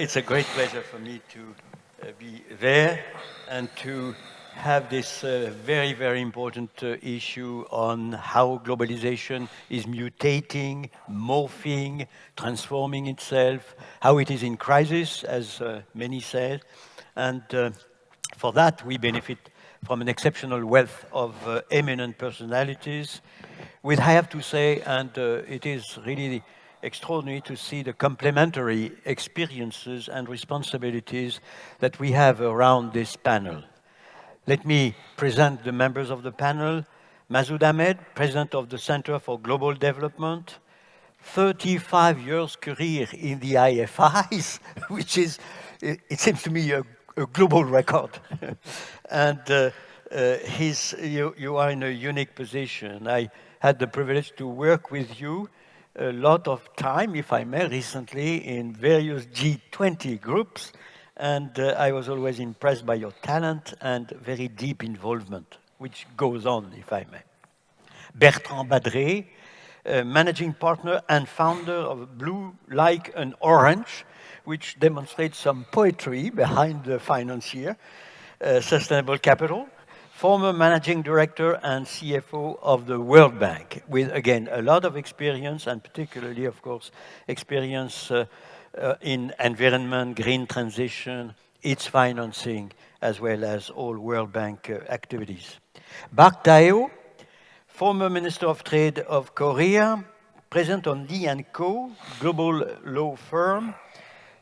it's a great pleasure for me to uh, be there and to have this uh, very, very important uh, issue on how globalization is mutating, morphing, transforming itself, how it is in crisis, as uh, many said. And uh, for that, we benefit from an exceptional wealth of uh, eminent personalities, with, I have to say, and it is really extraordinary to see the complementary experiences and responsibilities that we have around this panel. Let me present the members of the panel. Masood Ahmed, President of the Center for Global Development, 35 years career in the IFIs, which is, it, it seems to me, a, a global record. and uh, uh, you, you are in a unique position. I had the privilege to work with you a lot of time, if I may, recently in various G20 groups, and uh, I was always impressed by your talent and very deep involvement, which goes on, if I may. Bertrand Badré, uh, managing partner and founder of Blue Like an Orange, which demonstrates some poetry behind the financier, uh, Sustainable Capital, former managing director and CFO of the World Bank, with, again, a lot of experience, and particularly, of course, experience uh, uh, in environment, green transition, its financing, as well as all World Bank uh, activities. Bark Taeho, former Minister of Trade of Korea, present on Lee & Ko, global law firm.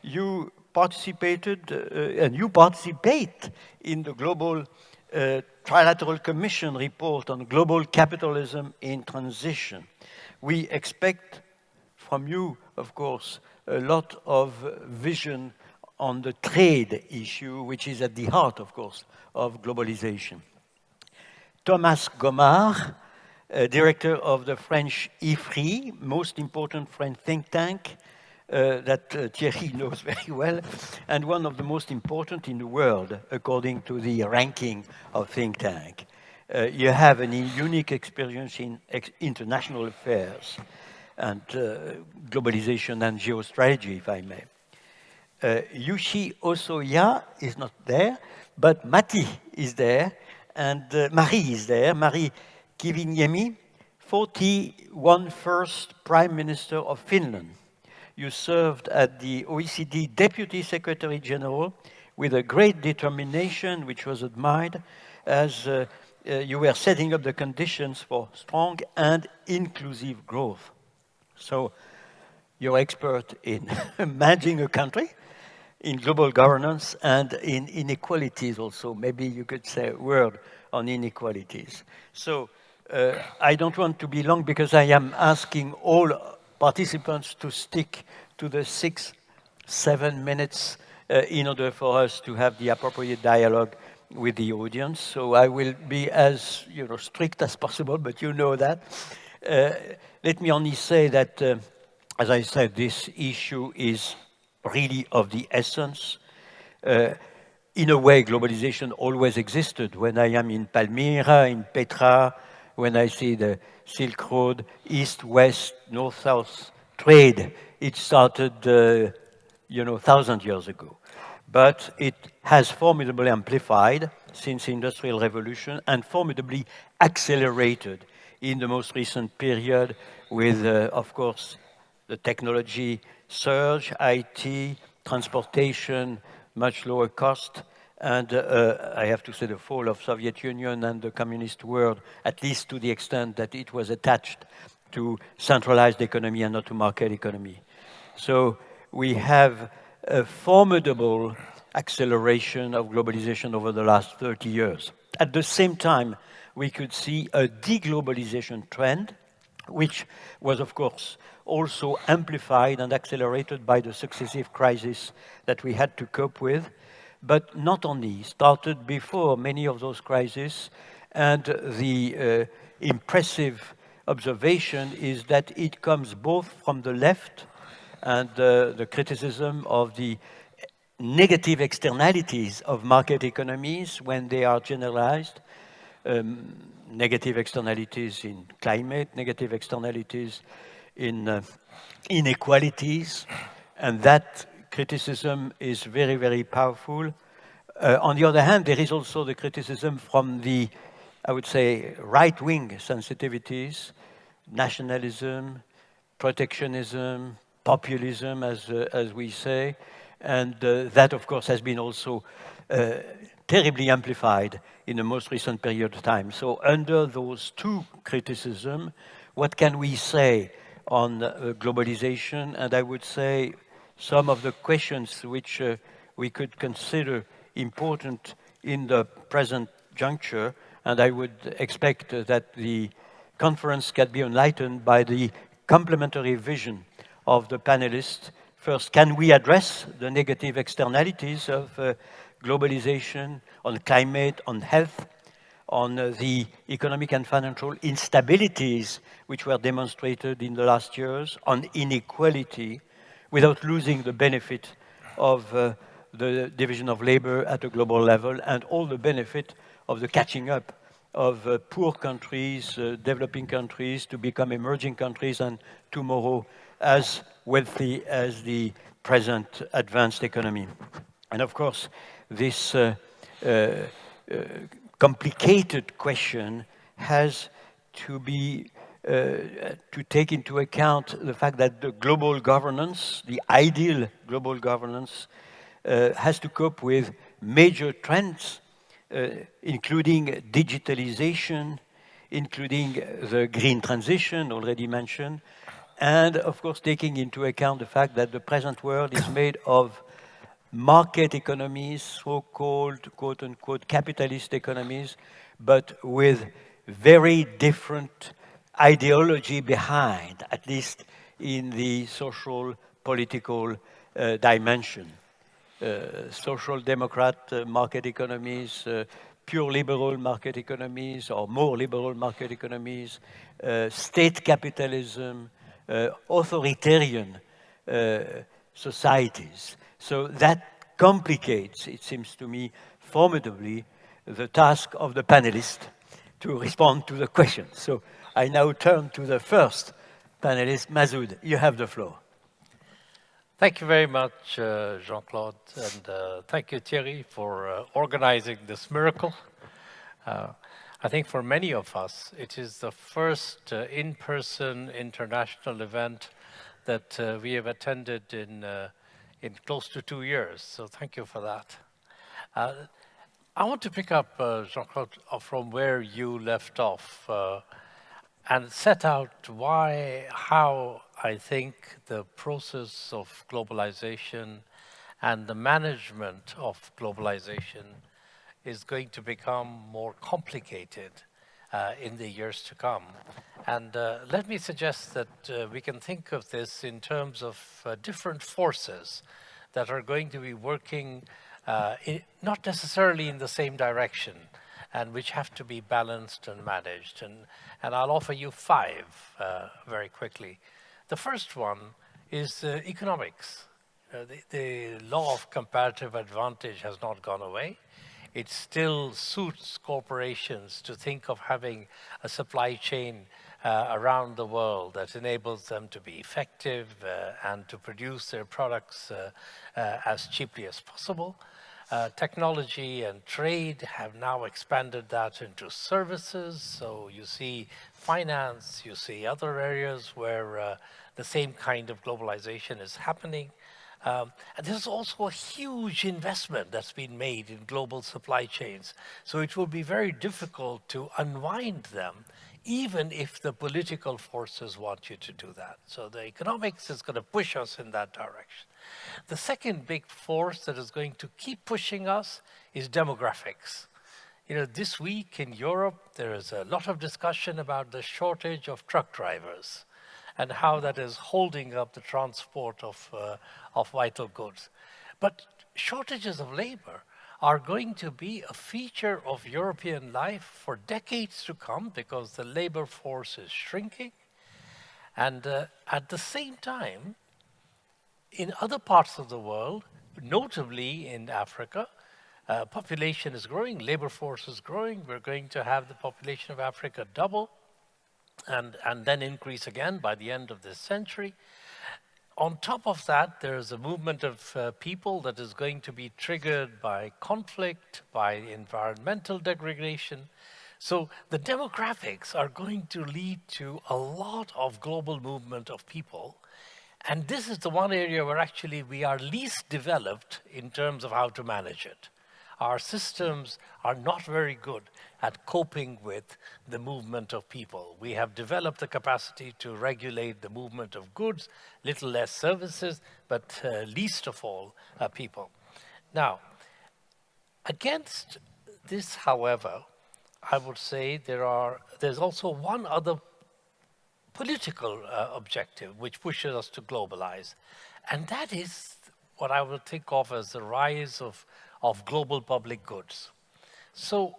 You participated, uh, and you participate in the global uh, Trilateral Commission report on global capitalism in transition. We expect from you, of course, a lot of vision on the trade issue, which is at the heart, of course, of globalization. Thomas Gomart, uh, director of the French IFRI, most important French think tank, uh, that uh, Thierry knows very well, and one of the most important in the world, according to the ranking of think tank. Uh, you have a unique experience in ex international affairs and uh, globalization and geostrategy, if I may. Uh, Yuichi Hosoya is not there, but Matti is there, and uh, Marie is there, Mari Kiviniemi, 41 first Prime Minister of Finland you served at the OECD Deputy Secretary General with a great determination, which was admired, as uh, uh, you were setting up the conditions for strong and inclusive growth. So you're expert in managing a country, in global governance, and in inequalities also. Maybe you could say a word on inequalities. So uh, I don't want to be long because I am asking all participants to stick to the six, seven minutes uh, in order for us to have the appropriate dialogue with the audience. So I will be as you know strict as possible, but you know that. Uh, let me only say that, uh, as I said, this issue is really of the essence. Uh, in a way, globalization always existed. When I am in Palmyra, in Petra, when I see the Silk Road, east-west, north-south trade. It started, uh, you know, thousand years ago. But it has formidably amplified since the Industrial Revolution and formidably accelerated in the most recent period with, uh, of course, the technology surge, IT, transportation, much lower cost, and uh, I have to say the fall of Soviet Union and the communist world, at least to the extent that it was attached to centralized economy and not to market economy. So we have a formidable acceleration of globalization over the last 30 years. At the same time, we could see a deglobalization trend, which was, of course, also amplified and accelerated by the successive crises that we had to cope with but not only, started before many of those crises, and the uh, impressive observation is that it comes both from the left and uh, the criticism of the negative externalities of market economies when they are generalized, um, negative externalities in climate, negative externalities in uh, inequalities, and that criticism is very, very powerful. Uh, on the other hand, there is also the criticism from the, I would say, right-wing sensitivities, nationalism, protectionism, populism, as, uh, as we say, and uh, that, of course, has been also uh, terribly amplified in the most recent period of time. So under those two criticisms, what can we say on uh, globalization? And I would say some of the questions which uh, we could consider important in the present juncture, and I would expect that the conference can be enlightened by the complementary vision of the panelists. First, can we address the negative externalities of uh, globalization on climate, on health, on uh, the economic and financial instabilities which were demonstrated in the last years, on inequality, without losing the benefit of uh, the division of labor at a global level and all the benefit of the catching up of uh, poor countries, uh, developing countries to become emerging countries and tomorrow as wealthy as the present advanced economy. And of course, this uh, uh, uh complicated question has to be to take into account the fact that the global governance, the ideal global governance, uh, has to cope with major trends, uh, including digitalization, including the green transition already mentioned, and of course taking into account the fact that the present world is made of market economies, so-called quote-unquote capitalist economies, but with very different ideology behind, at least in the social political uh, dimension. Uh, social democrat uh, market economies, uh, pure liberal market economies or more liberal market economies, uh, state capitalism, uh, authoritarian societies. So that complicates, it seems to me, formidably the task of the panelists to respond to the question. So I now turn to the first panelist, Masood. You have the floor. Thank you very much, uh, Jean-Claude, and uh, thank you, Thierry, for uh, organizing this miracle. Uh, I think for many of us, it is the first uh, in-person international event that uh, we have attended in in close to two years. So thank you for that. I want to pick up, Jean-Claude, from where you left off and set out why, how I think the process of globalization and the management of globalization is going to become more complicated uh, in the years to come. And uh, let me suggest that uh, we can think of this in terms of uh, different forces that are going to be working uh, in, not necessarily in the same direction and which have to be balanced and managed. And, and I'll offer you five uh, very quickly. The first one is economics. The, the law of comparative advantage has not gone away it still suits corporations to think of having a supply chain uh, around the world that enables them to be effective uh, and to produce their products uh, uh as cheaply as possible. Uh, technology and trade have now expanded that into services. So you see finance, you see other areas where uh, the same kind of globalization is happening. Um, and there's also a huge investment that's been made in global supply chains. So it will be very difficult to unwind them, even if the political forces want you to do that. So the economics is going to push us in that direction. The second big force that is going to keep pushing us is demographics. You know, this week in Europe, there is a lot of discussion about the shortage of truck drivers and how that is holding up the transport of, uh, of vital goods. But shortages of labor are going to be a feature of European life for decades to come because the labor force is shrinking. And uh, at the same time, in other parts of the world, notably in Africa, uh, population is growing, labor force is growing. We're going to have the population of Africa double and, and then increase again by the end of this century. on top of that, there's a movement of uh, people that is going to be triggered by conflict, by environmental degradation. So the demographics are going to lead to a lot of global movement of people. And this is the one area where actually we are least developed in terms of how to manage it our systems are not very good at coping with the movement of people. We have developed the capacity to regulate the movement of goods, little less services, but uh, least of all, uh, people. Now, against this, however, I would say there are, there's also one other political uh, objective which pushes us to globalize, and that is what I will think of as the rise of of global public goods. So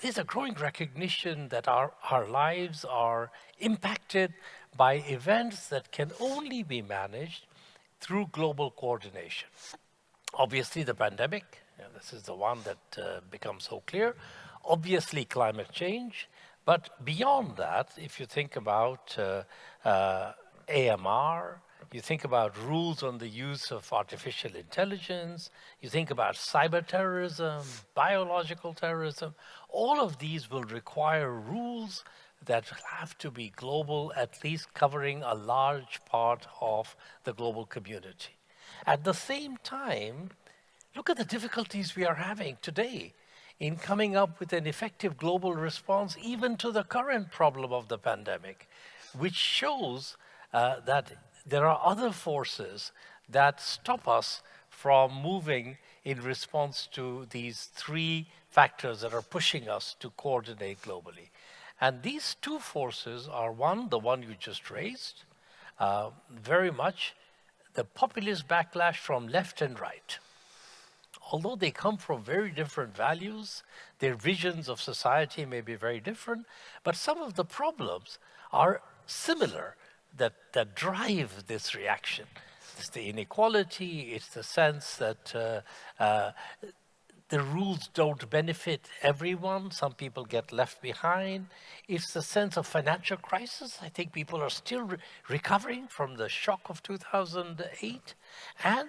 there's a growing recognition that our, our lives are impacted by events that can only be managed through global coordination. Obviously, the pandemic, this is the one that uh, becomes so clear. Obviously, climate change. But beyond that, if you think about uh, uh, AMR, you think about rules on the use of artificial intelligence, you think about cyber terrorism, biological terrorism, all of these will require rules that have to be global, at least covering a large part of the global community. At the same time, look at the difficulties we are having today in coming up with an effective global response even to the current problem of the pandemic, which shows uh, that there are other forces that stop us from moving in response to these three factors that are pushing us to coordinate globally. And these two forces are one, the one you just raised, uh, very much the populist backlash from left and right. Although they come from very different values, their visions of society may be very different, but some of the problems are similar that, that drive this reaction. It's the inequality, it's the sense that uh, uh, the rules don't benefit everyone. Some people get left behind. It's the sense of financial crisis. I think people are still re recovering from the shock of 2008. And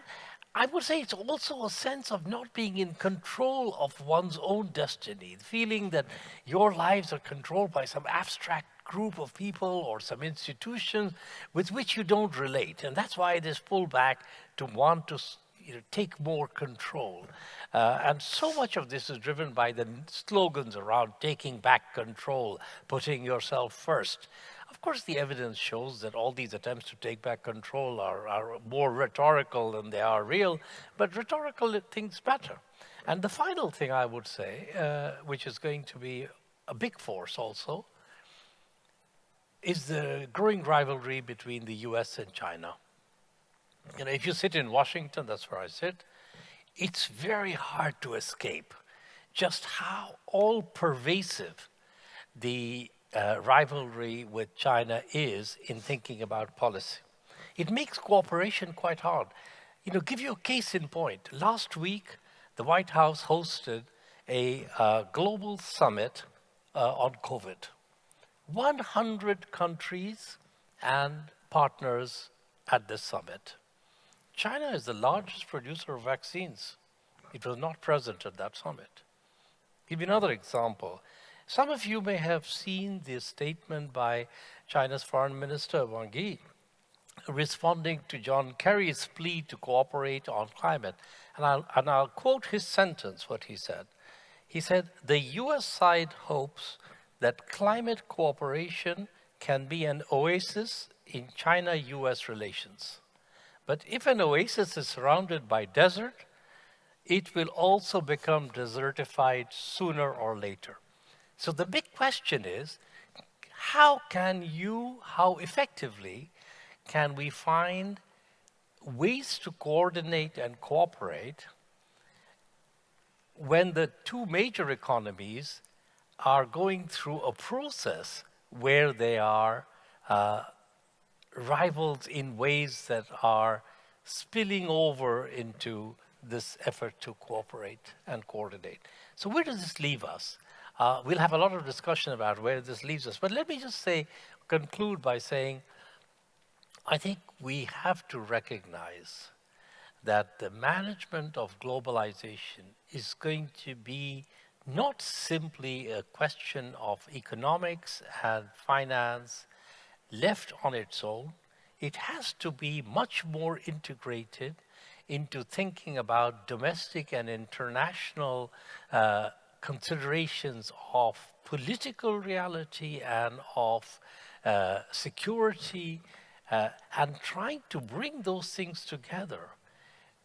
I would say it's also a sense of not being in control of one's own destiny, the feeling that your lives are controlled by some abstract group of people or some institutions with which you don't relate. And that's why this pullback to want to you know, take more control. Uh, and so much of this is driven by the slogans around taking back control, putting yourself first. Of course, the evidence shows that all these attempts to take back control are, are more rhetorical than they are real, but rhetorical things matter. And the final thing I would say, uh, which is going to be a big force also, is the growing rivalry between the US and China. You know, if you sit in Washington, that's where I sit, it's very hard to escape just how all pervasive the uh, rivalry with China is in thinking about policy. It makes cooperation quite hard. You know, give you a case in point. Last week, the White House hosted a uh, global summit uh, on COVID. 100 countries and partners at this summit. China is the largest producer of vaccines. It was not present at that summit. Give you another example. Some of you may have seen the statement by China's Foreign Minister Wang Yi responding to John Kerry's plea to cooperate on climate. And I'll, and I'll quote his sentence, what he said. He said, the US side hopes that climate cooperation can be an oasis in China-US relations. But if an oasis is surrounded by desert, it will also become desertified sooner or later. So the big question is, how can you, how effectively can we find ways to coordinate and cooperate when the two major economies are going through a process where they are uh, rivals in ways that are spilling over into this effort to cooperate and coordinate. So where does this leave us? Uh, we'll have a lot of discussion about where this leaves us, but let me just say, conclude by saying, I think we have to recognize that the management of globalization is going to be not simply a question of economics and finance left on its own. It has to be much more integrated into thinking about domestic and international uh, considerations of political reality and of uh, security uh, and trying to bring those things together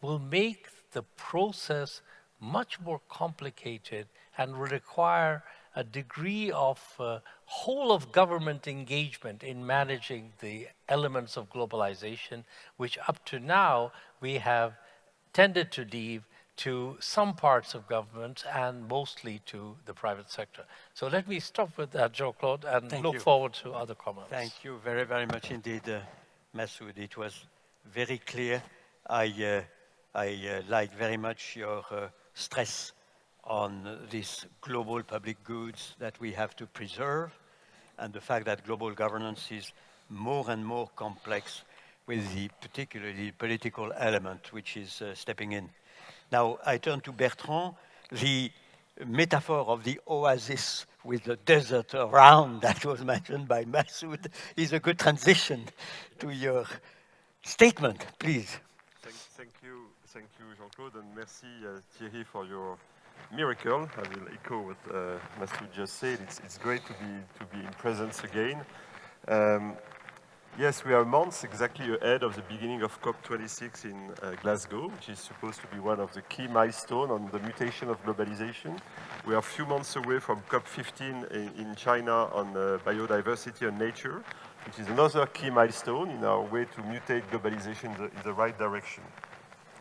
will make the process much more complicated and will require a degree of uh, whole of government engagement in managing the elements of globalization, which up to now we have tended to leave to some parts of government and mostly to the private sector. So let me stop with that, Jean-Claude, and Thank look you. forward to other comments. Thank you very, very much indeed, uh, Masood. It was very clear. I, uh, I uh, like very much your uh, stress on these global public goods that we have to preserve and the fact that global governance is more and more complex with the particularly political element which is uh, stepping in. Now, I turn to Bertrand. The metaphor of the oasis with the desert around that was mentioned by Masood is a good transition to your statement, please. Thank, thank you, thank you, Jean-Claude, and merci uh, Thierry for your miracle. I will echo what uh, just said. It's, it's great to be to be in presence again. Um, yes, we are months exactly ahead of the beginning of COP26 in uh, Glasgow, which is supposed to be one of the key milestones on the mutation of globalization. We are a few months away from COP15 in, in China on uh, biodiversity and nature, which is another key milestone in our way to mutate globalization in the, in the right direction.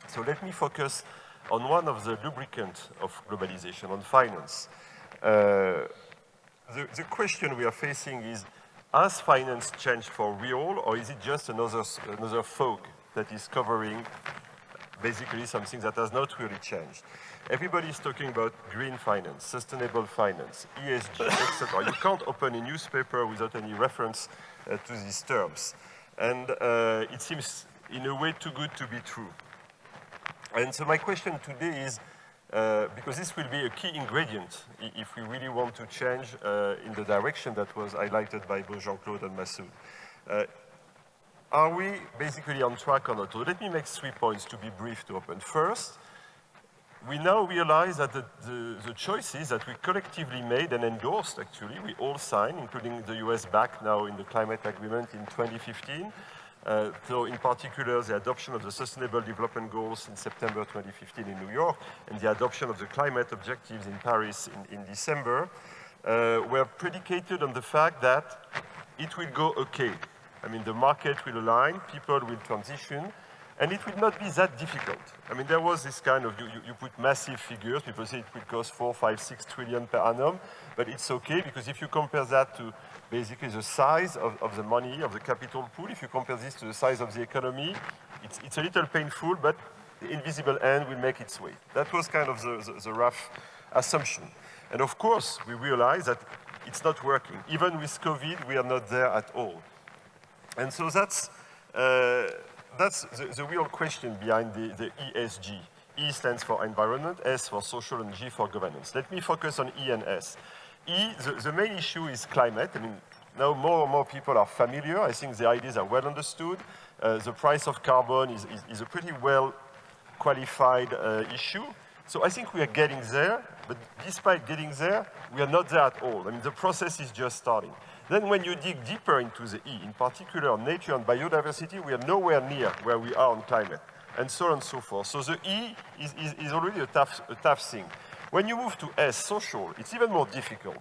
So let me focus on one of the lubricants of globalization, on finance. Uh, the, the, question we are facing is, has finance changed for real, or is it just another, another fog that is covering basically something that has not really changed? Everybody is talking about green finance, sustainable finance, ESG, etc. You can't open a newspaper without any reference uh, to these terms. And uh, it seems, in a way, too good to be true. And so my question today is, uh, because this will be a key ingredient if we really want to change uh, in the direction that was highlighted by both Jean-Claude and Masood. Uh, are we basically on track or not? So let me make three points to be brief to open. First, we now realize that the, the, the, choices that we collectively made and endorsed, actually, we all signed, including the US back now in the climate agreement in 2015, uh, so in particular, the adoption of the Sustainable Development Goals in September 2015 in New York and the adoption of the climate objectives in Paris in, in December uh, were predicated on the fact that it will go okay. I mean, the market will align, people will transition, and it will not be that difficult. I mean, there was this kind of, you, you, put massive figures, people say it will cost four, five, six trillion per annum, but it's okay because if you compare that to basically the size of, of the money, of the capital pool, if you compare this to the size of the economy, it's, it's a little painful, but the invisible hand will make its way. That was kind of the, the, the rough assumption. And of course, we realize that it's not working. Even with COVID, we are not there at all. And so that's, uh, that's the, the, real question behind the, the ESG. E stands for environment, S for social, and G for governance. Let me focus on E and S. E, the, the, main issue is climate. I mean, now more and more people are familiar. I think the ideas are well understood. Uh, the price of carbon is, is, is a pretty well qualified uh, issue. So I think we are getting there, but despite getting there, we are not there at all. I mean, the process is just starting. Then when you dig deeper into the E, in particular nature and biodiversity, we are nowhere near where we are on climate, and so on and so forth. So the E is, is, is already a tough, a tough thing. When you move to S, social, it's even more difficult.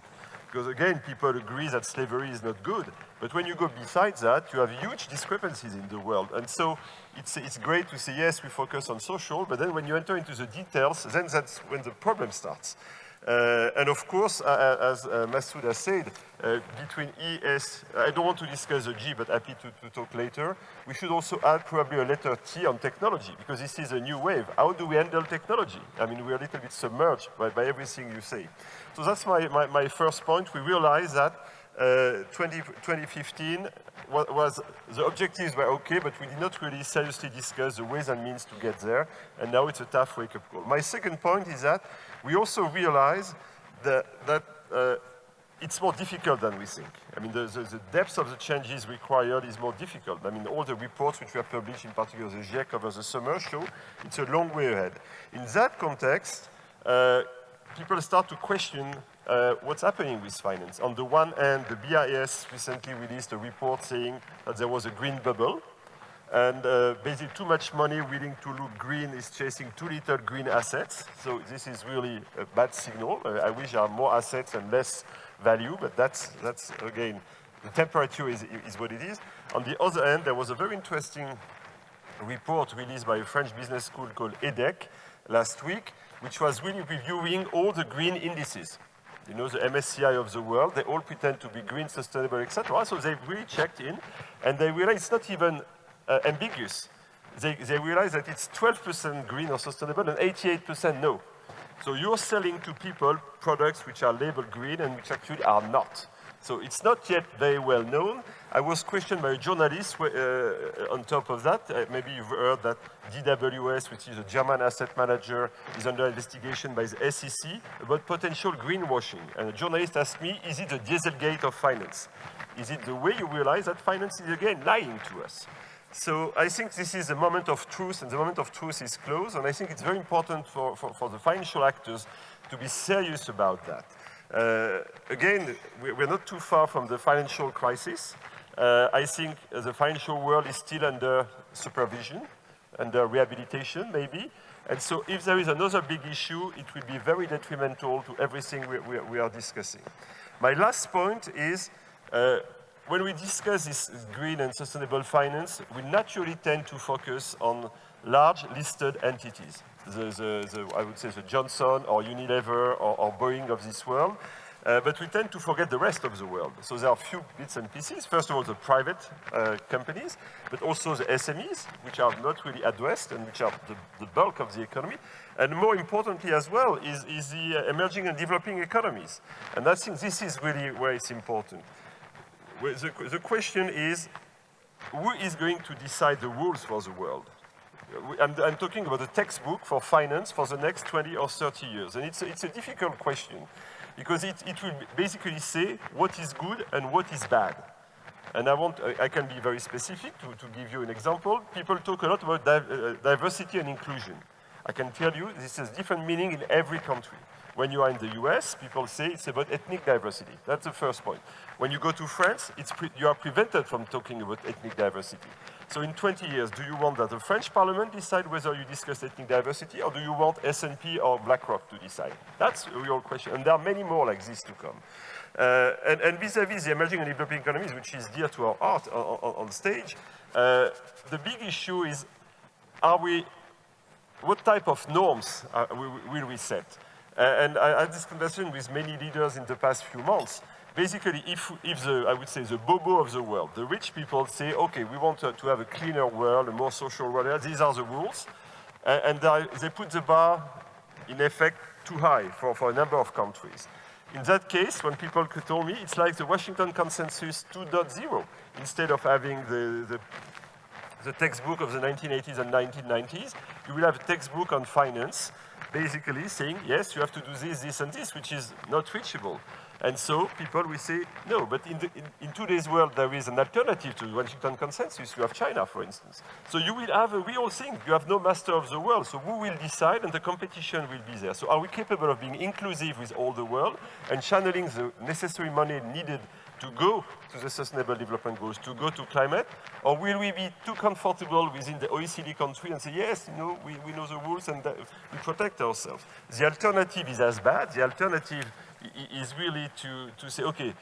Because again, people agree that slavery is not good. But when you go besides that, you have huge discrepancies in the world. And so it's, it's great to say, yes, we focus on social, but then when you enter into the details, then that's when the problem starts. Uh, and of course, uh, as uh, Masood has said, uh, between ES, I don't want to discuss the G, but happy to, to, talk later. We should also add probably a letter T on technology, because this is a new wave. How do we handle technology? I mean, we're a little bit submerged by, by everything you say. So that's my, my, my, first point. We realize that uh, 20, 2015 was, the objectives were okay, but we did not really seriously discuss the ways and means to get there, and now it's a tough wake-up call. My second point is that we also realize that, that uh, it's more difficult than we think. I mean, the, the, the, depth of the changes required is more difficult. I mean, all the reports which were published, in particular the GIEC over the summer, show it's a long way ahead. In that context, uh, people start to question uh, what's happening with finance. On the one hand, the BIS recently released a report saying that there was a green bubble, and uh, basically too much money willing to look green is chasing too little green assets. So this is really a bad signal. Uh, I wish there are more assets and less value, but that's, that's again, the temperature is, is what it is. On the other hand, there was a very interesting report released by a French business school called EDHEC last week, which was really reviewing all the green indices. You know, the MSCI of the world, they all pretend to be green, sustainable, etc. So they really checked in, and they realized it's not even uh, ambiguous. They, they realize that it's 12% green or sustainable and 88% no. So you're selling to people products which are labeled green and which actually are not. So it's not yet very well known. I was questioned by a journalist uh, on top of that. Uh, maybe you've heard that DWS, which is a German asset manager, is under investigation by the SEC about potential greenwashing. And a journalist asked me, is it the Dieselgate of finance? Is it the way you realize that finance is again lying to us? So I think this is a moment of truth, and the moment of truth is close, and I think it's very important for, for, for the financial actors to be serious about that. Uh, again, we're not too far from the financial crisis. Uh, I think the financial world is still under supervision, under rehabilitation maybe, and so if there is another big issue, it will be very detrimental to everything we, we, we are discussing. My last point is, uh, when we discuss this green and sustainable finance, we naturally tend to focus on large listed entities. The, the, the, I would say the Johnson or Unilever or, or Boeing of this world. Uh, but we tend to forget the rest of the world. So there are a few bits and pieces. First of all, the private uh, companies, but also the SMEs, which are not really addressed and which are the, the bulk of the economy. And more importantly as well is, is the uh, emerging and developing economies. And I think this is really where it's important the, the question is, who is going to decide the rules for the world? I'm, I'm, talking about a textbook for finance for the next 20 or 30 years. And it's a, it's a difficult question because it, it will basically say what is good and what is bad. And I, want, I, can be very specific to, to, give you an example. People talk a lot about di uh, diversity and inclusion. I can tell you this has different meaning in every country. When you are in the US, people say it's about ethnic diversity. That's the first point. When you go to France, you are prevented from talking about ethnic diversity. So in 20 years, do you want that the French parliament decide whether you discuss ethnic diversity, or do you want S&P or BlackRock to decide? That's a real question, and there are many more like this to come. Uh, and vis-à-vis -vis the emerging and developing economies, which is dear to our art on, on, stage, uh, the big issue is, are we, what type of norms are, will we set? Uh, and I had this conversation with many leaders in the past few months. Basically, if, if the, I would say, the bobo of the world, the rich people say, okay, we want to, to have a cleaner world, a more social world, these are the rules, uh, and they put the bar, in effect, too high for, for a number of countries. In that case, when people told me, it's like the Washington Consensus 2.0. Instead of having the, the, the textbook of the 1980s and 1990s, you will have a textbook on finance, basically saying, yes, you have to do this, this, and this, which is not reachable. And so people will say, no, but in, the, in, in, today's world, there is an alternative to the Washington Consensus. You have China, for instance. So you will have a real thing. You have no master of the world. So who will decide? And the competition will be there. So are we capable of being inclusive with all the world and channeling the necessary money needed to go to the sustainable development goals, to go to climate? Or will we be too comfortable within the OECD country and say, yes, you know, we, we know the rules and we protect ourselves? The alternative is as bad. The alternative is really to, to say, okay,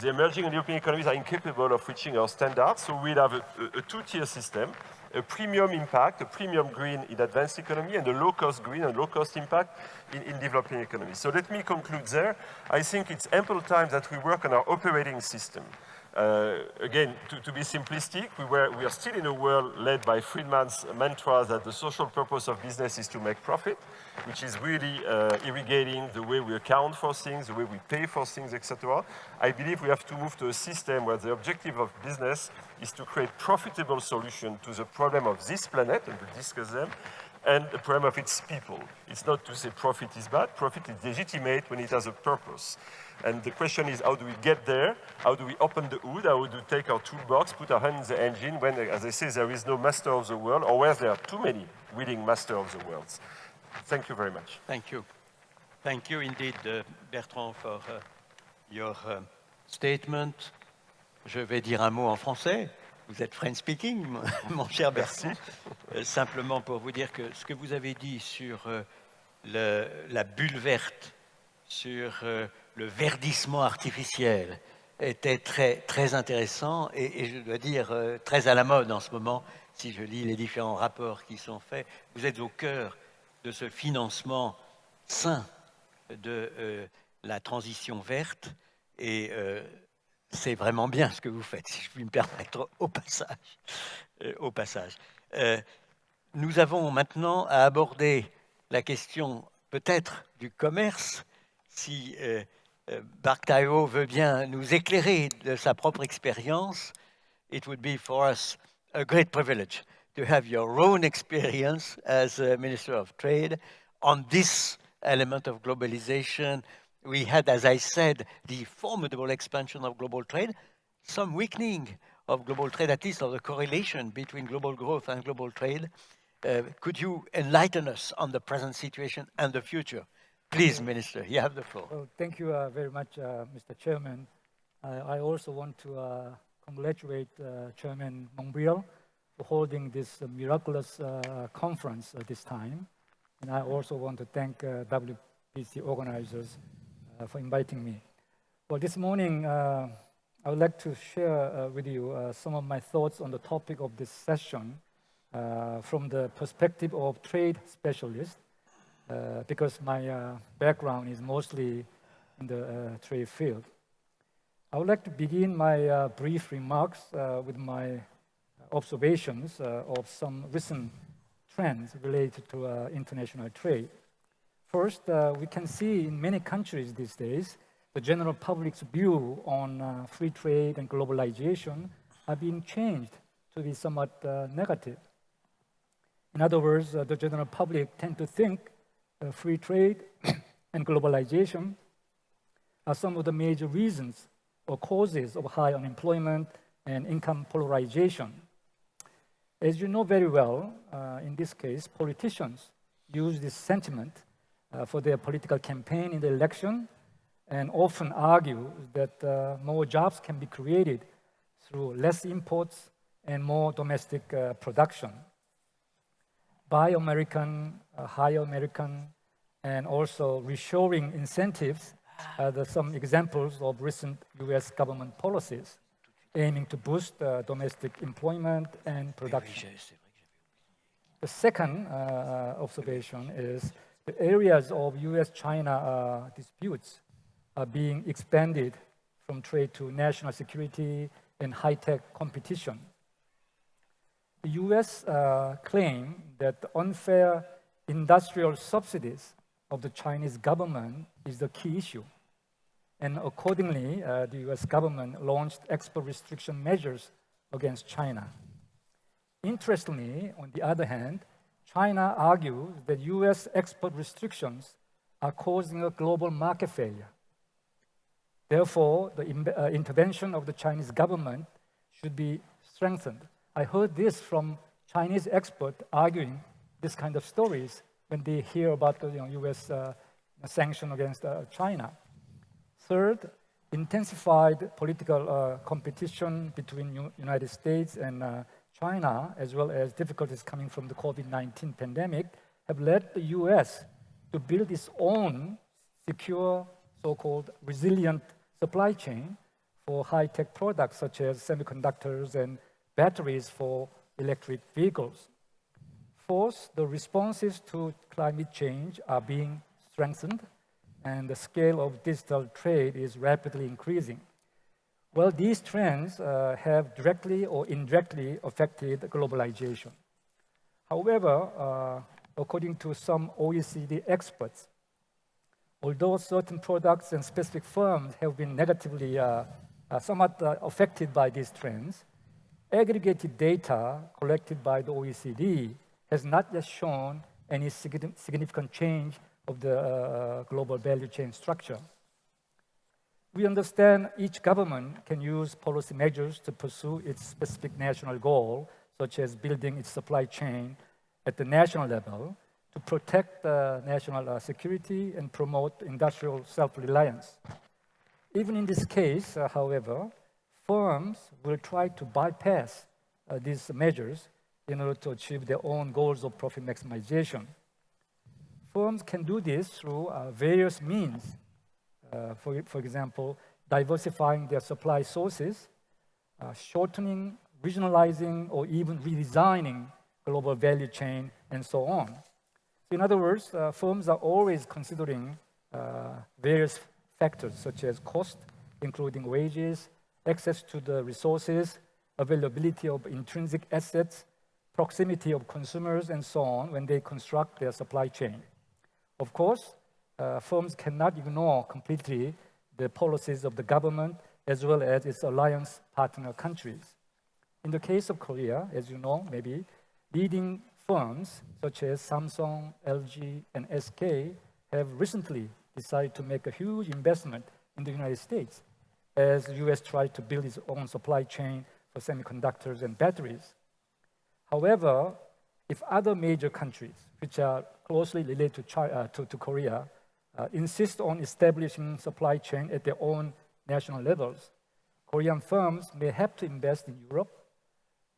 the emerging and European economies are incapable of reaching our standards, so we'll have a, a, a two-tier system, a premium impact, a premium green in advanced economy, and a low-cost green and low-cost impact in, in, developing economies. So let me conclude there. I think it's ample time that we work on our operating system. Uh, again, to, to, be simplistic, we, were, we are still in a world led by Friedman's mantra that the social purpose of business is to make profit, which is really uh, irrigating the way we account for things, the way we pay for things, etc. I believe we have to move to a system where the objective of business is to create profitable solution to the problem of this planet, and we discuss them, and the problem of its people. It's not to say profit is bad, profit is legitimate when it has a purpose. And the question is, how do we get there? How do we open the hood? How do we take our toolbox, put our hand in the engine when, as I say, there is no master of the world, or where there are too many willing master of the world? Thank you very much. Thank you. Thank you indeed, uh, Bertrand, for uh, your uh, statement. Je vais dire un mot en français. Vous êtes French speaking, mon cher Bertrand. Euh, simplement pour vous dire que ce que vous avez dit sur euh, le, la bulle verte, sur euh, le verdissement artificiel, était très, très intéressant et, je dois dire très à la mode en ce moment, si je lis les différents rapports qui sont faits. Vous êtes au cœur de ce financement sain de la transition verte et c'est vraiment bien ce que vous faites, si je puis me permettre au passage. Euh, au passage. Euh, nous avons maintenant à aborder la question peut-être du commerce, si euh, euh veut bien nous éclairer de sa propre expérience. It would be for us a great privilege to have your own experience as a Minister of Trade on this element of globalization, we had, as I said, the formidable expansion of global trade, some weakening of global trade, at least of the correlation between global growth and global trade. Uh, could you enlighten us on the present situation and the future? Please, Minister, you have the floor. Well, thank you uh, very much, uh, Mr. Chairman. I also want to uh, congratulate uh, Chairman Montbrial for holding this miraculous uh, conference at this time. And I also want to thank WPC organizers for inviting me. Well, this morning, I would like to share with you some of my thoughts on the topic of this session from the perspective of trade specialist, because my background is mostly in the trade field. I would like to begin my uh, brief remarks uh, with my observations uh, of some recent trends related to international trade. First, uh, we can see in many countries these days, the general public's view on uh, free trade and globalization have been changed to be somewhat uh, negative. In other words, uh, the general public tend to think uh, free trade and globalization are some of the major reasons or causes of high unemployment and income polarization. As you know very well, uh, in this case, politicians use this sentiment uh, for their political campaign in the election and often argue that uh, more jobs can be created through less imports and more domestic uh, production. Buy American, uh, hire American, and also reshoring incentives are the, some examples of recent US government policies aiming to boost uh, domestic employment and production. The second uh, observation is the areas of US-China uh, disputes are being expanded from trade to national security and high-tech competition. The US uh, claim that the unfair industrial subsidies of the Chinese government is the key issue. And accordingly, uh, the US government launched export restriction measures against China. Interestingly, on the other hand, China argues that US export restrictions are causing a global market failure. Therefore, the uh, intervention of the Chinese government should be strengthened. I heard this from Chinese experts arguing this kind of stories when they hear about the you know, US uh, sanction against uh, China. Third, intensified political uh, competition between U United States and uh, China, as well as difficulties coming from the COVID-19 pandemic, have led the US to build its own secure, so-called resilient supply chain for high-tech products such as semiconductors and batteries for electric vehicles. Fourth, the responses to climate change are being strengthened and the scale of digital trade is rapidly increasing. Well, these trends uh, have directly or indirectly affected globalization. However, uh, according to some OECD experts, although certain products and specific firms have been negatively uh, uh, somewhat uh, affected by these trends, aggregated data collected by the OECD has not yet shown any significant change of the uh, global value chain structure. We understand each government can use policy measures to pursue its specific national goal, such as building its supply chain at the national level to protect uh, national uh, security and promote industrial self-reliance. Even in this case, uh, however, firms will try to bypass uh, these measures in order to achieve their own goals of profit maximization. Firms can do this through uh, various means. Uh, for, for example, diversifying their supply sources, shortening, regionalizing, or even redesigning global value chain, and so on. In other words, uh, firms are always considering uh, various factors such as cost, including wages, access to the resources, availability of intrinsic assets, proximity of consumers, and so on when they construct their supply chain. Of course, uh, firms cannot ignore completely the policies of the government as well as its alliance partner countries. In the case of Korea, as you know, maybe, leading firms such as Samsung, LG, and SK have recently decided to make a huge investment in the United States as the US tries to build its own supply chain for semiconductors and batteries. However, if other major countries, which are closely related to, China, uh, to, to, Korea, uh, insist on establishing supply chain at their own national levels, Korean firms may have to invest in Europe,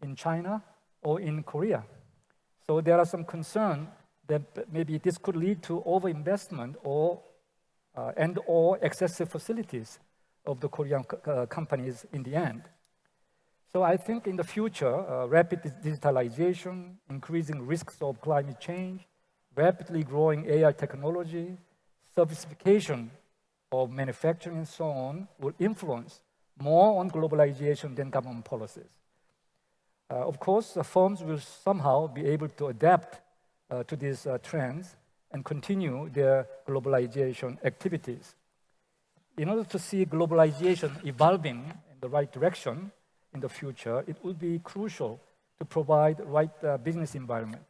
in China, or in Korea. So there are some concern that maybe this could lead to overinvestment or uh, and or excessive facilities of the Korean uh, companies in the end. So I think in the future, uh, rapid digitalization, increasing risks of climate change, rapidly growing AI technology, sophistication of manufacturing and so on will influence more on globalization than government policies. Uh, of course, firms will somehow be able to adapt uh, to these uh, trends and continue their globalization activities. In order to see globalization evolving in the right direction in the future, it will be crucial to provide the right uh, business environment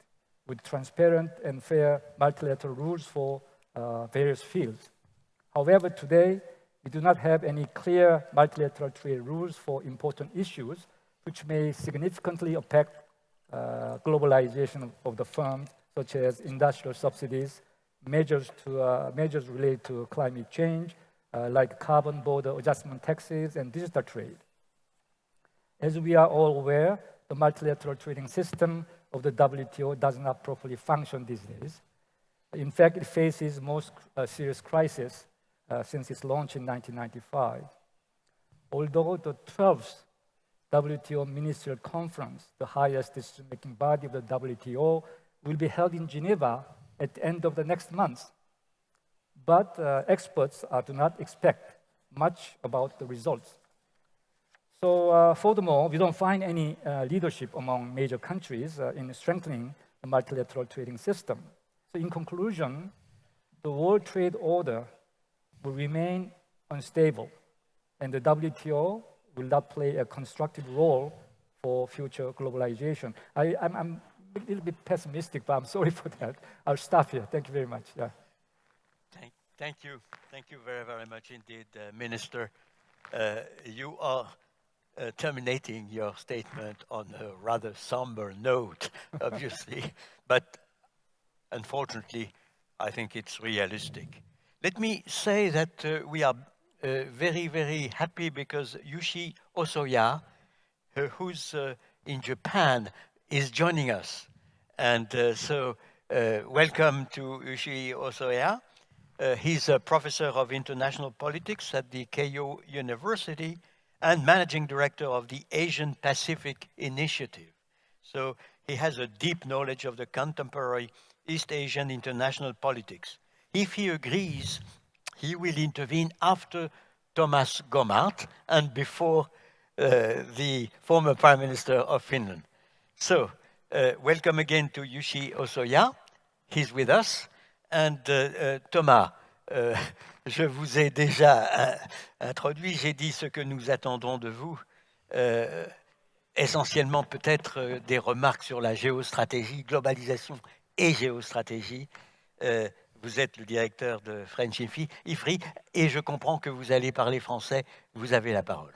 with transparent and fair multilateral rules for uh, various fields. However, today, we do not have any clear multilateral trade rules for important issues which may significantly affect uh, globalization of the firm, such as industrial subsidies, measures, to, uh, measures related to climate change, uh, like carbon border adjustment taxes and digital trade. As we are all aware, the multilateral trading system of the WTO does not properly function these days. In fact, it faces most uh, serious crisis uh, since its launch in 1995. Although the 12th WTO Ministerial Conference, the highest decision-making body of the WTO, will be held in Geneva at the end of the next month. But uh, experts uh, do not expect much about the results. So uh, furthermore, we don't find any uh, leadership among major countries uh, in strengthening the multilateral trading system. So in conclusion, the world trade order will remain unstable, and the WTO will not play a constructive role for future globalization. I, am a little bit pessimistic, but I'm sorry for that. I'll stop here. Thank you very much. Yeah. Thank, thank you. Thank you very, very much indeed, uh, Minister. Uh, you are uh, terminating your statement on a rather somber note, obviously, but unfortunately, I think it's realistic. Let me say that uh, we are uh, very, very happy because Yuichi Hosoya, uh, who's uh, in Japan, is joining us. And so welcome to Yuichi Hosoya. Uh, he's a professor of international politics at the Keio University and managing director of the Asian Pacific Initiative. So he has a deep knowledge of the contemporary East Asian international politics. If he agrees he will intervene after Thomas Gomart, and before uh, the former Prime Minister of Finland. So, uh, welcome again to Yuichi Hosoya. He's with us. And uh, uh Thomas, uh, je vous ai déjà uh, introduit, j'ai dit ce que nous attendons de vous. essentiellement peut-être des remarques sur la géostratégie, globalisation et géostratégie. Vous êtes le directeur de French IFRI et je comprends que vous allez parler français. Vous avez la parole.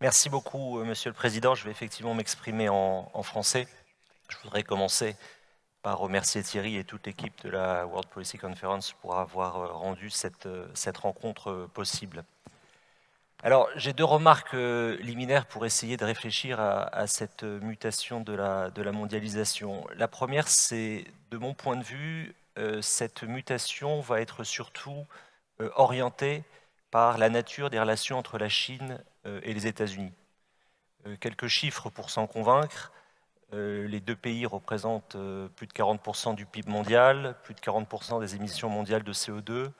Merci beaucoup, euh, Monsieur le Président. Je vais effectivement m'exprimer en, français. Je voudrais commencer par remercier Thierry et toute l'équipe de la World Policy Conference pour avoir euh, rendu cette, euh, rencontre possible. Alors, j'ai deux remarques liminaires pour essayer de réfléchir à, cette mutation de la, mondialisation. La première, c'est, de mon point de vue, cette mutation va être surtout orientée par la nature des relations entre la Chine euh, et les États-Unis. Euh, quelques chiffres pour s'en convaincre. Euh, les deux pays représentent plus de 40% du PIB mondial, plus de 40% des émissions mondiales de CO2.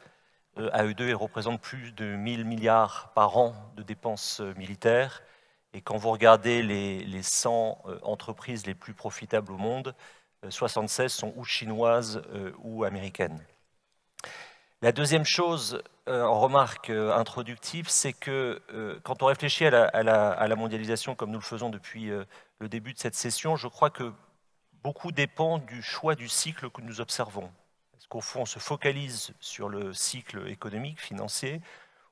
À eux deux, ils représentent plus de 1000 milliards par an de dépenses militaires. Et quand vous regardez les, les 100 entreprises les plus profitables au monde, 76 sont ou chinoises ou américaines. La deuxième chose, euh, en remarque euh, introductive, c'est que euh, quand on réfléchit à la, mondialisation comme nous le faisons depuis le début de cette session, je crois que beaucoup dépend du choix du cycle que nous observons. Est-ce qu'au fond on se focalise sur le cycle économique, financier,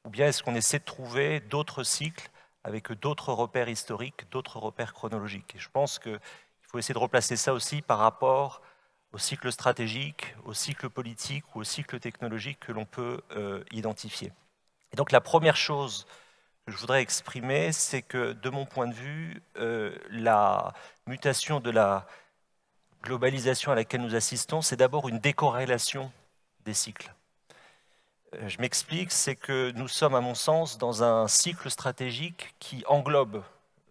ou bien est-ce qu'on essaie de trouver d'autres cycles avec d'autres repères historiques, d'autres repères chronologiques? Et je pense qu'il faut essayer de replacer ça aussi par rapport au cycle stratégique, au cycle politique ou au cycle technologique que l'on peut euh, identifier. Et donc la première chose je voudrais exprimer, c'est que de mon point de vue, euh, la mutation de la globalisation à laquelle nous assistons, c'est d'abord une décorrélation des cycles. Euh, je m'explique, c'est que nous sommes, à mon sens, dans un cycle stratégique qui englobe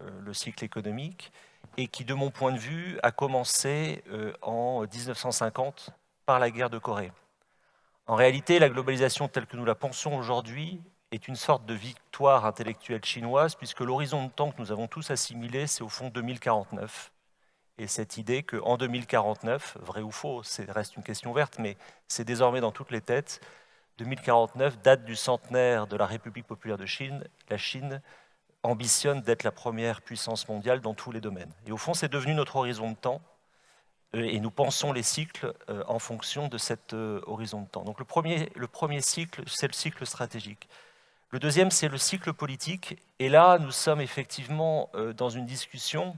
le cycle économique, et qui, de mon point de vue, a commencé euh, en 1950 par la guerre de Corée. En réalité, la globalisation telle que nous la pensons aujourd'hui est une sorte de victoire intellectuelle chinoise, puisque l'horizon de temps que nous avons tous assimilé, c'est au fond 2049. Et cette idée qu'en 2049, vrai ou faux, reste une question verte, mais c'est désormais dans toutes les têtes, 2049, date du centenaire de la République populaire de Chine, la Chine ambitionne d'être la première puissance mondiale dans tous les domaines. Et au fond, c'est devenu notre horizon de temps, euh, et nous pensons les cycles euh, en fonction de cet euh, horizon de temps. Donc le premier, le premier cycle, c'est le cycle stratégique. Le deuxième, c'est le cycle politique, et là, nous sommes effectivement dans une discussion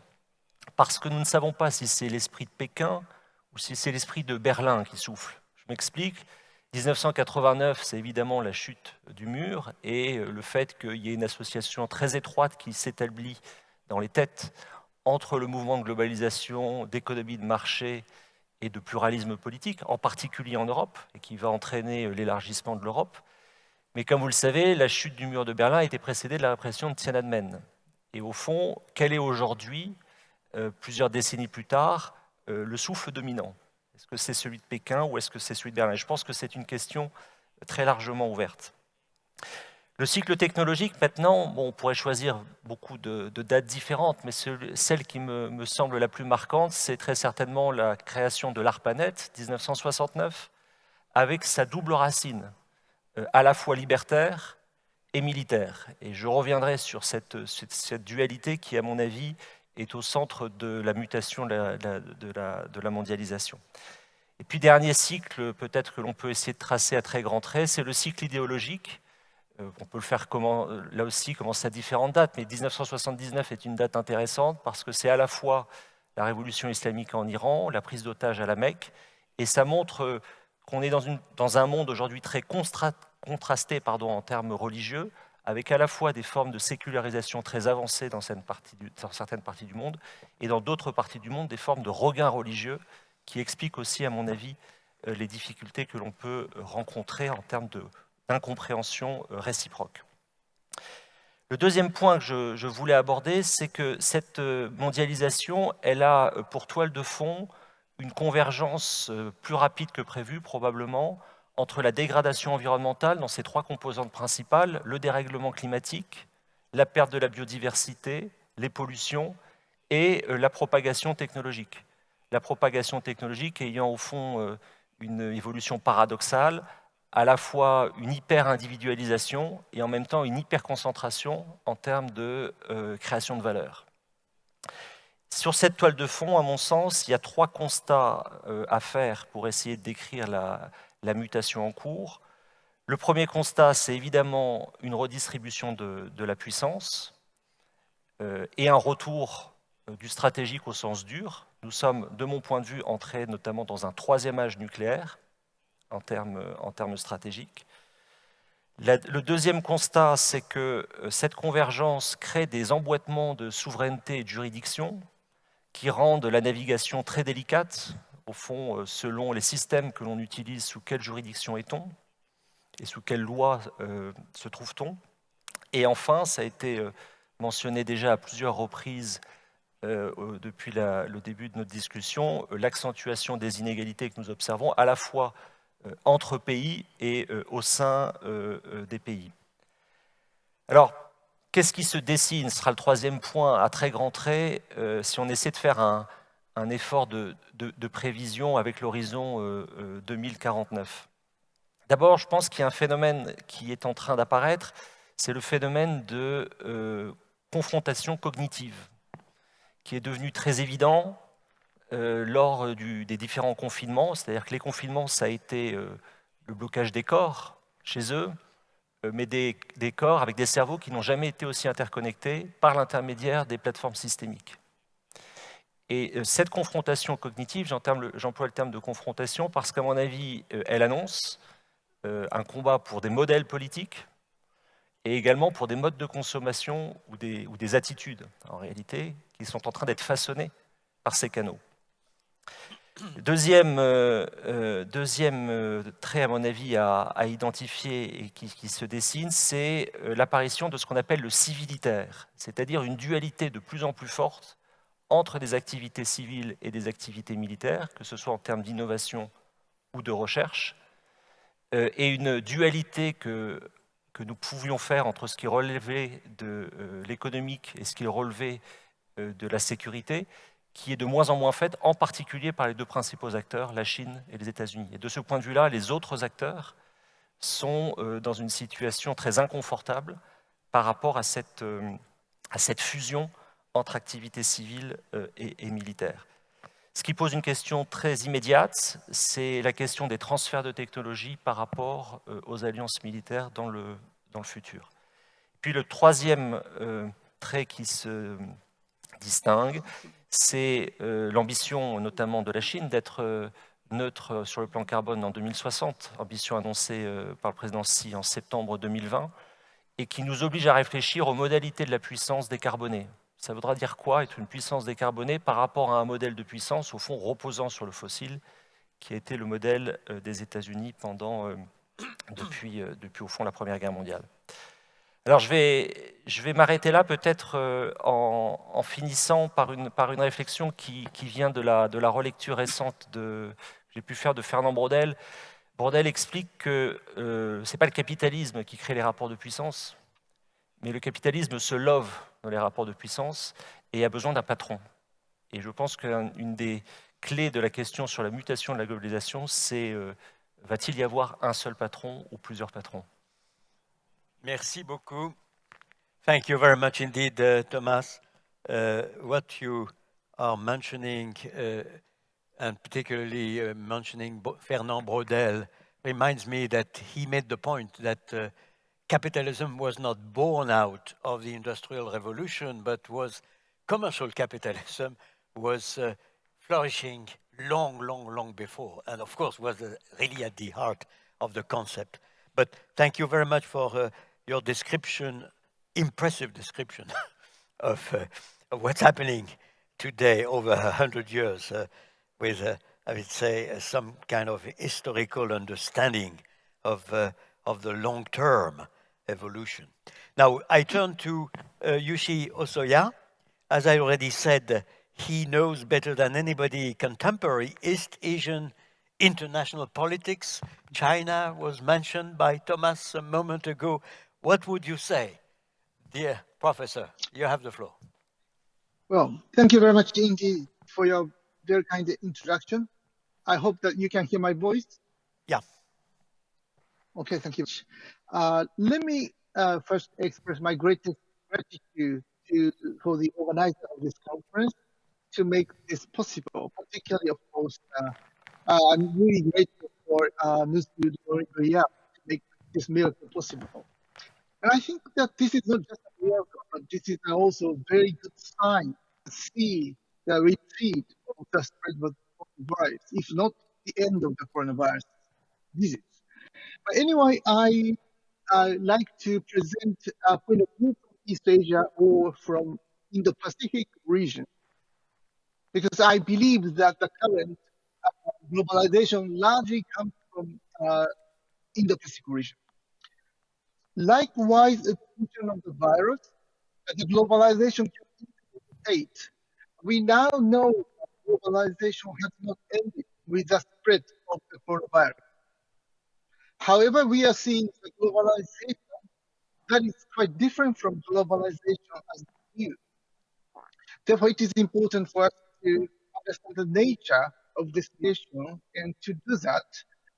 parce que nous ne savons pas si c'est l'esprit de Pékin ou si c'est l'esprit de Berlin qui souffle. Je m'explique. 1989, c'est évidemment la chute du mur et euh, le fait qu'il y ait une association très étroite qui s'établit dans les têtes entre le mouvement de globalisation, d'économie de marché et de pluralisme politique, en particulier en Europe, et qui va entraîner euh, l'élargissement de l'Europe. Mais comme vous le savez, la chute du mur de Berlin a été précédée de la répression de Tiananmen. Et au fond, quel est aujourd'hui, euh, plusieurs décennies plus tard, le souffle dominant? Est-ce que c'est celui de Pékin ou est-ce que c'est celui de Berlin? Je pense que c'est une question très largement ouverte. Le cycle technologique, maintenant, on pourrait choisir beaucoup de, dates différentes, mais celle qui me, semble la plus marquante, c'est très certainement la création de l'ARPANET, 1969, avec sa double racine, euh, à la fois libertaire et militaire. Et je reviendrai sur cette dualité qui, à mon avis, est au centre de la mutation de la, mondialisation. Et puis dernier cycle, peut-être que l'on peut essayer de tracer à très grands traits, c'est le cycle idéologique. Euh, on peut le faire comment, là aussi commencer à différentes dates, mais 1979 est une date intéressante parce que c'est à la fois la révolution islamique en Iran, la prise d'otages à la Mecque, et ça montre qu'on est dans, une, dans, un monde aujourd'hui très contrasté en termes religieux, avec à la fois des formes de sécularisation très avancées dans certaines parties du, parties monde, et dans d'autres parties du monde, des formes de regain religieux qui expliquent aussi, à mon avis, euh, les difficultés que l'on peut euh, rencontrer en termes d'incompréhension euh, réciproque. Le deuxième point que je, je voulais aborder, c'est que cette mondialisation, elle a pour toile de fond une convergence plus rapide que prévu, probablement, entre la dégradation environnementale dans ses trois composantes principales, le dérèglement climatique, la perte de la biodiversité, les pollutions et euh, la propagation technologique. La propagation technologique ayant au fond euh, une évolution paradoxale, à la fois une hyper-individualisation et en même temps une hyper-concentration en termes de euh, création de valeur. Sur cette toile de fond, à mon sens, il y a trois constats à faire pour essayer de décrire la, la mutation en cours. Le premier constat, c'est évidemment une redistribution de, la puissance euh, et un retour euh, du stratégique au sens dur. Nous sommes, de mon point de vue, entrés notamment dans un troisième âge nucléaire en termes, en termes stratégiques. le deuxième constat, c'est que euh, cette convergence crée des emboîtements de souveraineté et de juridiction qui rendent la navigation très délicate, au fond, selon les systèmes que l'on utilise, sous quelle juridiction est-on et sous quelle loi euh, se trouve-t-on Et enfin, ça a été euh, mentionné déjà à plusieurs reprises euh, depuis le début de notre discussion, l'accentuation des inégalités que nous observons à la fois entre pays et au sein des pays. Alors, qu'est-ce qui se dessine? Ce sera le troisième point à très grands traits si on essaie de faire un, effort de, prévision avec l'horizon 2049. D'abord, je pense qu'il y a un phénomène qui est en train d'apparaître, c'est le phénomène de euh, confrontation cognitive, qui est devenu très évident euh, lors des différents confinements. C'est-à-dire que les confinements, ça a été euh, le blocage des corps chez eux, mais des, corps avec des cerveaux qui n'ont jamais été aussi interconnectés par l'intermédiaire des plateformes systémiques. Et cette confrontation cognitive, j'emploie le terme de confrontation parce qu'à mon avis, elle annonce euh, un combat pour des modèles politiques et également pour des modes de consommation ou des, attitudes, en réalité, qui sont en train d'être façonnés par ces canaux. Deuxième, euh, euh, trait, à mon avis, à, identifier et qui se dessine, c'est l'apparition de ce qu'on appelle le civilitaire, c'est-à-dire une dualité de plus en plus forte entre des activités civiles et des activités militaires, que ce soit en termes d'innovation ou de recherche, euh, et une dualité que, nous pouvions faire entre ce qui relevait de euh, l'économique et ce qui relevait euh, de la sécurité, qui est de moins en moins faite, en particulier par les deux principaux acteurs, la Chine et les États-Unis. Et de ce point de vue-là, les autres acteurs sont dans une situation très inconfortable par rapport à cette fusion entre activités civiles et, et militaires. Ce qui pose une question très immédiate, c'est la question des transferts de technologie par rapport euh, aux alliances militaires dans le, dans le futur. Puis le troisième euh, trait qui se distingue, c'est euh, l'ambition notamment de la Chine d'être neutre sur le plan carbone en 2060, ambition annoncée par le président Xi en septembre 2020, et qui nous oblige à réfléchir aux modalités de la puissance décarbonée. Ça voudra dire quoi être une puissance décarbonée par rapport à un modèle de puissance, au fond, reposant sur le fossile, qui a été le modèle euh, des États-Unis pendant, euh, depuis, euh, depuis, au fond, la Première Guerre mondiale. Alors, je vais, m'arrêter là, peut-être en, finissant par une, réflexion qui, vient de la, de la relecture récente de, que j'ai pu faire de Fernand Brodel. Brodel explique que ce n'est pas le capitalisme qui crée les rapports de puissance, mais le capitalisme se love dans les rapports de puissance et a besoin d'un patron. Et je pense qu'une des clés de la question sur la mutation de la globalisation, c'est euh, va-t-il y avoir un seul patron ou plusieurs patrons? Merci beaucoup. Thank you very much indeed, uh, Thomas. Uh, what you are mentioning, uh, and particularly uh, mentioning Fernand Braudel, reminds me that he made the point that uh, capitalism was not born out of the Industrial Revolution, but was commercial capitalism was uh, flourishing long, long, long before, and of course was uh, really at the heart of the concept. But thank you very much for uh, your description, impressive description of, uh, of, what's happening today over a hundred years uh, with, uh, I would say, some kind of historical understanding of, of the long term evolution. Now, I turn to uh, Yuichi Hosoya. As I already said, he knows better than anybody contemporary East Asian international politics. China was mentioned by Thomas a moment ago. What would you say? Dear Professor, you have the floor. Well, thank you very much indeed for your very kind introduction. I hope that you can hear my voice. Yeah. Okay, thank you. Uh, let me uh, first express my greatest gratitude to for the organizer of this conference to make this possible. Particularly, of course, uh, uh I'm really grateful for uh, Nusud to make this miracle possible. And I think that this is not just a miracle, but this is also a very good sign to see the retreat of the spread of the virus, if not the end of the coronavirus disease. But anyway, I like to present a point of view from East Asia or from Indo-Pacific region, because I believe that the current uh, globalization largely comes from uh, Indo-Pacific region. Likewise, the function of the virus, the globalization state. We now know that globalization has not ended with the spread of the coronavirus. However, we are seeing the globalization that is quite different from globalization as new. Therefore, it is important for us to understand the nature of this issue, and to do that,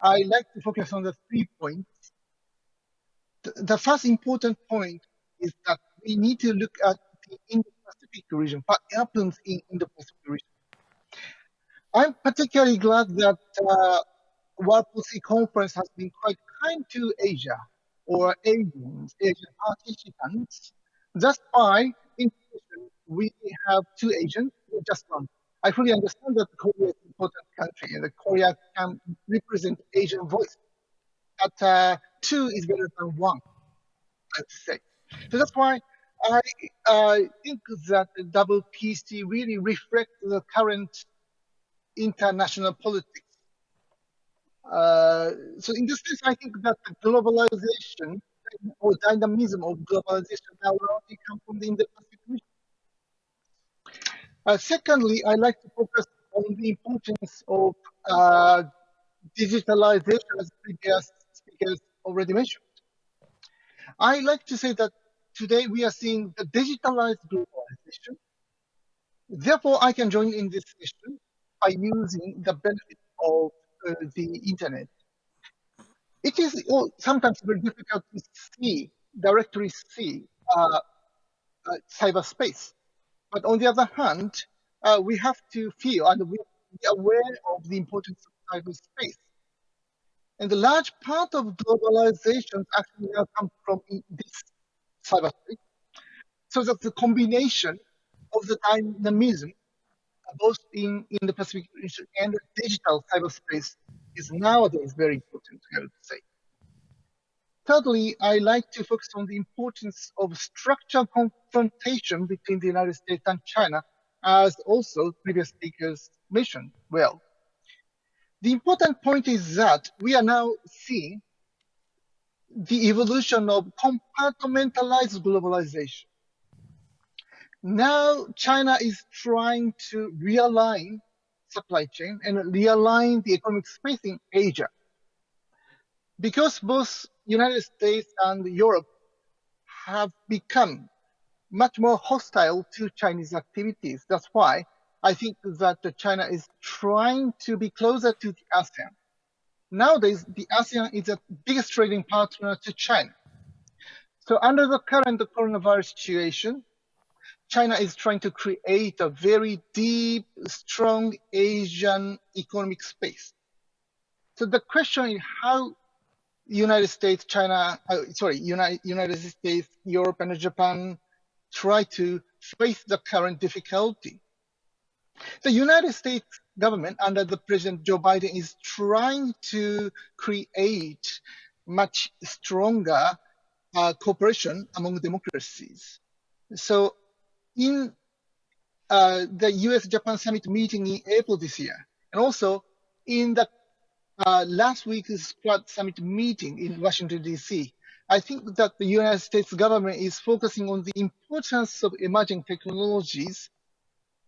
I like to focus on the three points the first important point is that we need to look at the Indo-Pacific region, what happens in Indo-Pacific region. I'm particularly glad that uh, Policy Conference has been quite kind to Asia or Asians, Asian participants. That's why intuition, we have two Asians, just one. I fully understand that Korea is an important country and that Korea can represent Asian voice. But uh, two is better than one, I'd say. So that's why I uh, think that the WPC really reflects the current international politics. Uh, so in this case, I think that the globalization or dynamism of globalization now only come from the Indo-Pacific. Uh, secondly, I like to focus on the importance of uh, digitalization as previous speakers already mentioned. I like to say that today we are seeing the digitalized globalization. Therefore, I can join in this session by using the benefit of uh, the internet. It is sometimes very difficult to see, directly see uh, uh, cyberspace. But on the other hand, uh, we have to feel and we be aware of the importance of cyberspace. And the large part of globalization actually now comes from this cyberspace. So that the combination of the dynamism, both in, in the Pacific region and the digital cyberspace, is nowadays very important, I would say. Thirdly, I like to focus on the importance of structural confrontation between the United States and China, as also previous speakers mentioned well. The important point is that we are now seeing the evolution of compartmentalized globalization. Now China is trying to realign supply chain and realign the economic space in Asia. Because both United States and Europe have become much more hostile to Chinese activities. That's why I think that China is trying to be closer to the ASEAN. Nowadays, the ASEAN is the biggest trading partner to China. So under the current coronavirus situation, China is trying to create a very deep, strong Asian economic space. So the question is how United States, China, uh, sorry, United, United States, Europe, and Japan try to face the current difficulty. The United States government under the President Joe Biden is trying to create much stronger uh, cooperation among democracies. So in uh, the US-Japan summit meeting in April this year, and also in the uh, last week's Quad summit meeting in Washington, D.C., I think that the United States government is focusing on the importance of emerging technologies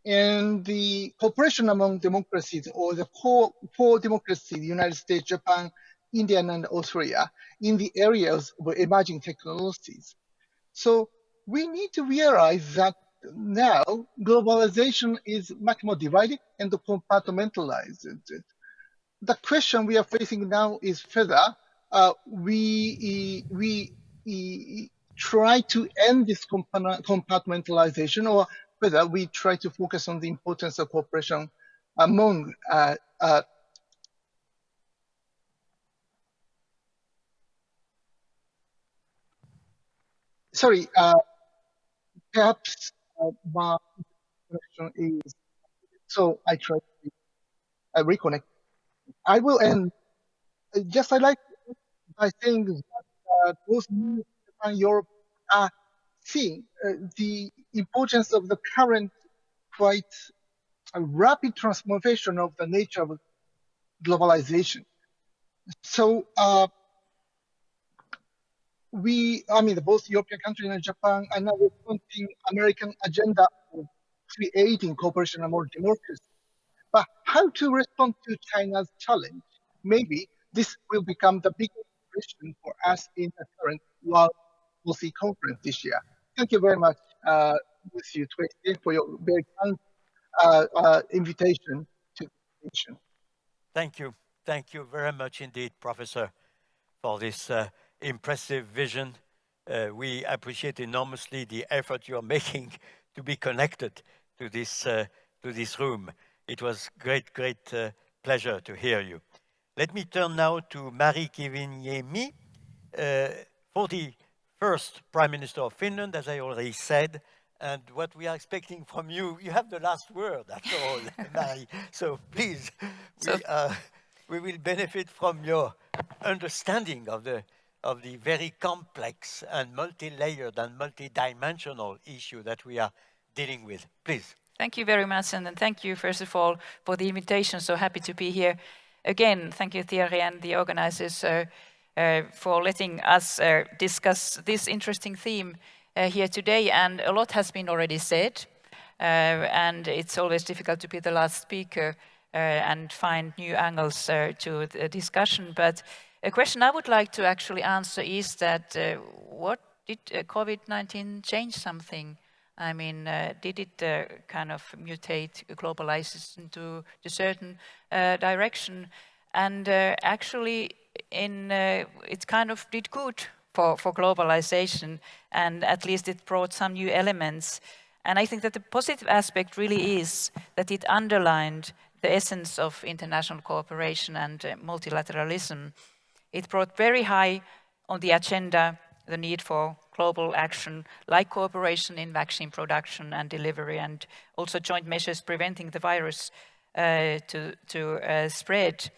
and the cooperation among democracies or the core, democracy, the United States, Japan, India, and Australia in the areas of emerging technologies. So we need to realize that now globalization is much more divided and compartmentalized. The question we are facing now is whether uh, we, we, we try to end this compartmentalization or whether we try to focus on the importance of cooperation among uh, uh, sorry, uh, perhaps my is, so I try to uh, reconnect. I will end, just I like by saying that uh, both Japan, Europe are seeing uh, the importance of the current quite rapid transformation of the nature of globalization. So uh, we, I mean, both European countries and Japan are now responding American agenda of creating cooperation among democracies. But how to respond to China's challenge? Maybe this will become the biggest question for us in the current World Policy Conference this year. Thank you very much uh, with for your very kind uh, uh, invitation to the mission. Thank you. Thank you very much indeed, Professor, for this uh, impressive vision. Uh, we appreciate enormously the effort you're making to be connected to this, uh, to this room. It was great, great pleasure to hear you. Let me turn now to Mari Kiviniemi, the first Prime Minister of Finland, as I already said, and what we are expecting from you, you have the last word after all, Mari. So please, we, uh, we will benefit from your understanding of the of the very complex and multi-layered and multi-dimensional issue that we are dealing with. Please. Thank you very much, and thank you, first of all, for the invitation. So happy to be here. Again, thank you, Thierry, and the organizers uh, uh, for letting us uh, discuss this interesting theme uh, here today. And a lot has been already said, uh, and it's always difficult to be the last speaker uh, and find new angles to the discussion. But a question I would like to actually answer is that uh, what did uh, COVID-19 change something? I mean, uh, did it uh, kind of mutate globalization into a certain uh, direction? And uh, actually, in it kind of did good for, for globalization, and at least it brought some new elements. And I think that the positive aspect really is that it underlined the essence of international cooperation and multilateralism. It brought very high on the agenda the need for global action like cooperation in vaccine production and delivery and also joint measures preventing the virus uh, to, to uh, spread.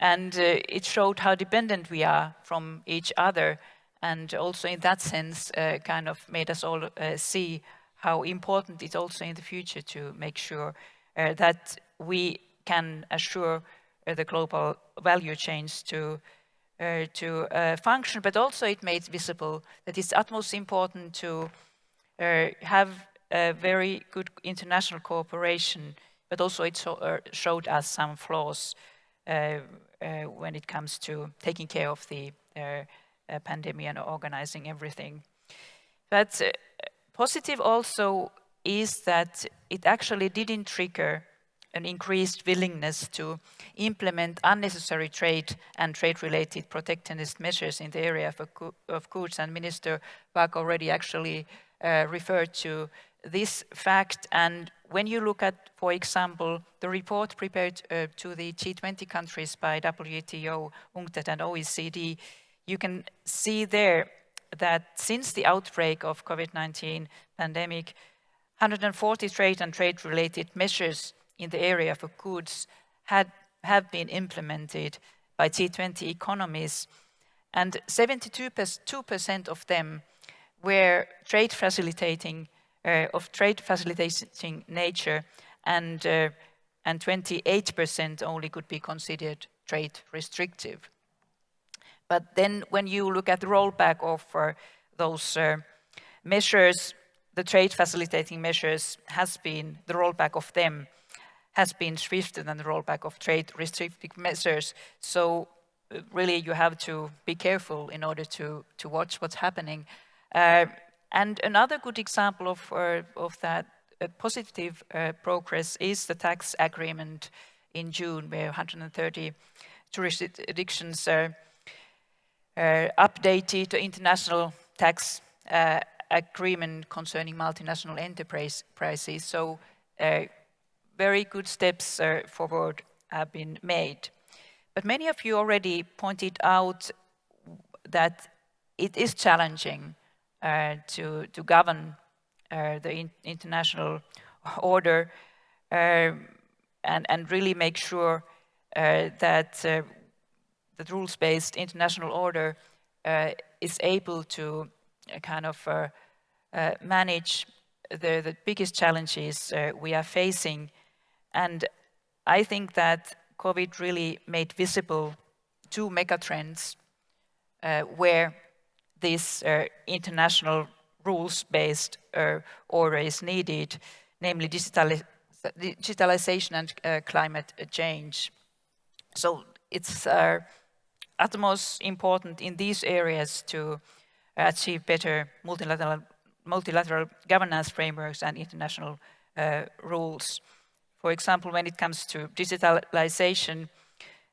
And uh, it showed how dependent we are from each other and also in that sense uh, kind of made us all uh, see how important it's also in the future to make sure uh, that we can assure the global value chains to uh, to uh, function, but also it made visible that it's utmost important to uh, have a very good international cooperation, but also it so, uh, showed us some flaws uh, when it comes to taking care of the pandemic and organizing everything. But positive also is that it actually didn't trigger an increased willingness to implement unnecessary trade and trade-related protectionist measures in the area of, of goods. And Minister Bark already actually uh, referred to this fact. And when you look at, for example, the report prepared uh, to the G20 countries by WTO, UNCTAD and OECD, you can see there that since the outbreak of COVID-19 pandemic, 140 trade and trade-related measures in the area of goods had, have been implemented by G20 economies, and 72% of them were trade facilitating, uh, of trade facilitating nature, and uh, and 28% only could be considered trade restrictive. But then when you look at the rollback of uh, those uh, measures, the trade facilitating measures has been, the rollback of them has been swifter than the rollback of trade restrictive measures. So uh, really you have to be careful in order to, to watch what's happening. Uh, and another good example of, uh, of that uh, positive uh, progress is the tax agreement in June, where 130 jurisdictions uh, updated the international tax agreement concerning multinational enterprises. So very good steps forward have been made. But many of you already pointed out that it is challenging uh, to, to govern uh, the in international order uh, and, and really make sure uh, that uh, the rules-based international order uh, is able to kind of manage the, the biggest challenges we are facing. And I think that COVID really made visible two megatrends uh, where this uh, international rules-based uh, order is needed, namely digitali digitalization and uh, climate change. So it's uh, utmost important in these areas to achieve better multilateral, multilateral governance frameworks and international uh, rules. For example, when it comes to digitalization,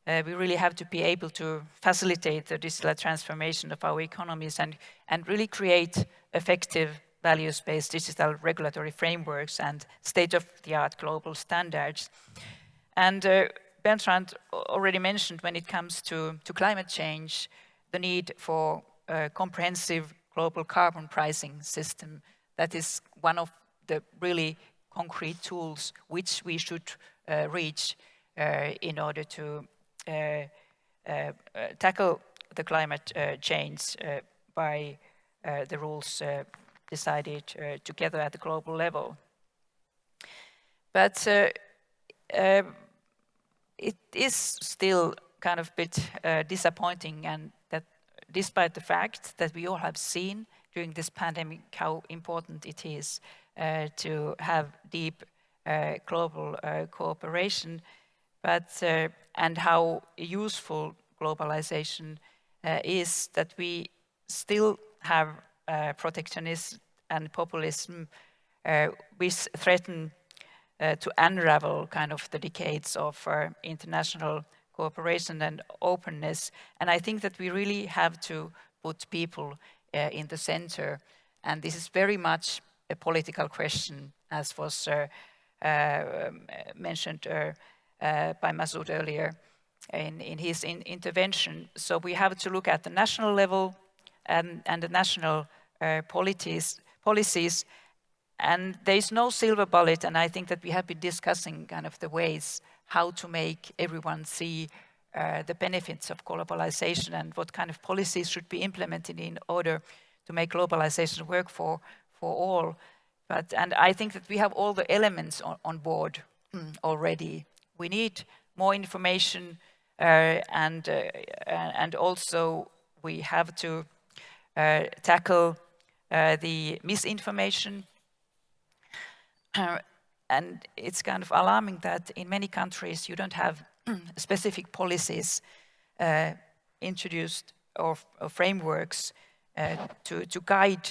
uh, we really have to be able to facilitate the digital transformation of our economies and, and really create effective values-based digital regulatory frameworks and state-of-the-art global standards. And uh, Bertrand already mentioned when it comes to, to climate change, the need for a comprehensive global carbon pricing system. That is one of the really concrete tools which we should uh, reach uh, in order to uh, tackle the climate change by the rules decided together at the global level. But um, it is still kind of a bit uh, disappointing and that despite the fact that we all have seen during this pandemic how important it is uh, to have deep uh, global uh, cooperation, but and how useful globalization is that we still have protectionism and populism which threaten uh, to unravel kind of the decades of uh, international cooperation and openness. And I think that we really have to put people uh, in the center. And this is very much a political question, as was uh, uh, mentioned uh, by Masood earlier in, in his in intervention. So we have to look at the national level and, and the national policies, policies and there is no silver bullet, and I think that we have been discussing kind of the ways how to make everyone see uh, the benefits of globalization and what kind of policies should be implemented in order to make globalization work for, for all. But, and I think that we have all the elements on, on board mm, already. We need more information uh, and, uh, and also we have to uh, tackle uh, the misinformation. and it's kind of alarming that in many countries you don't have specific policies uh, introduced or, or frameworks uh, to, to guide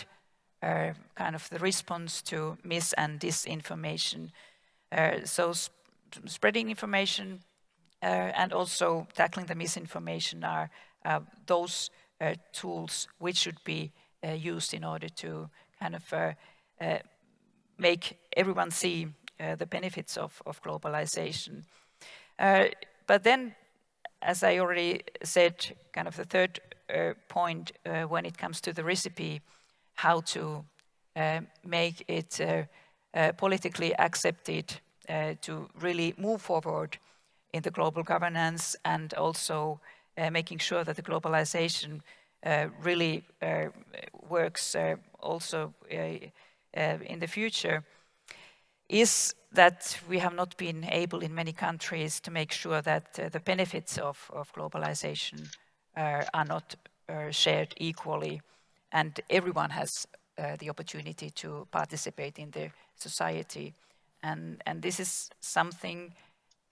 uh, kind of the response to mis and disinformation. Uh, so sp spreading information uh, and also tackling the misinformation are uh, those tools which should be used in order to kind of make everyone see the benefits of, of globalization. but then, as I already said, kind of the third uh, point uh, when it comes to the recipe, how to uh, make it uh, uh, politically accepted uh, to really move forward in the global governance and also making sure that the globalization really works also in the future is that we have not been able in many countries to make sure that uh, the benefits of, of globalization uh, are not uh, shared equally and everyone has uh, the opportunity to participate in the society. And, and this is something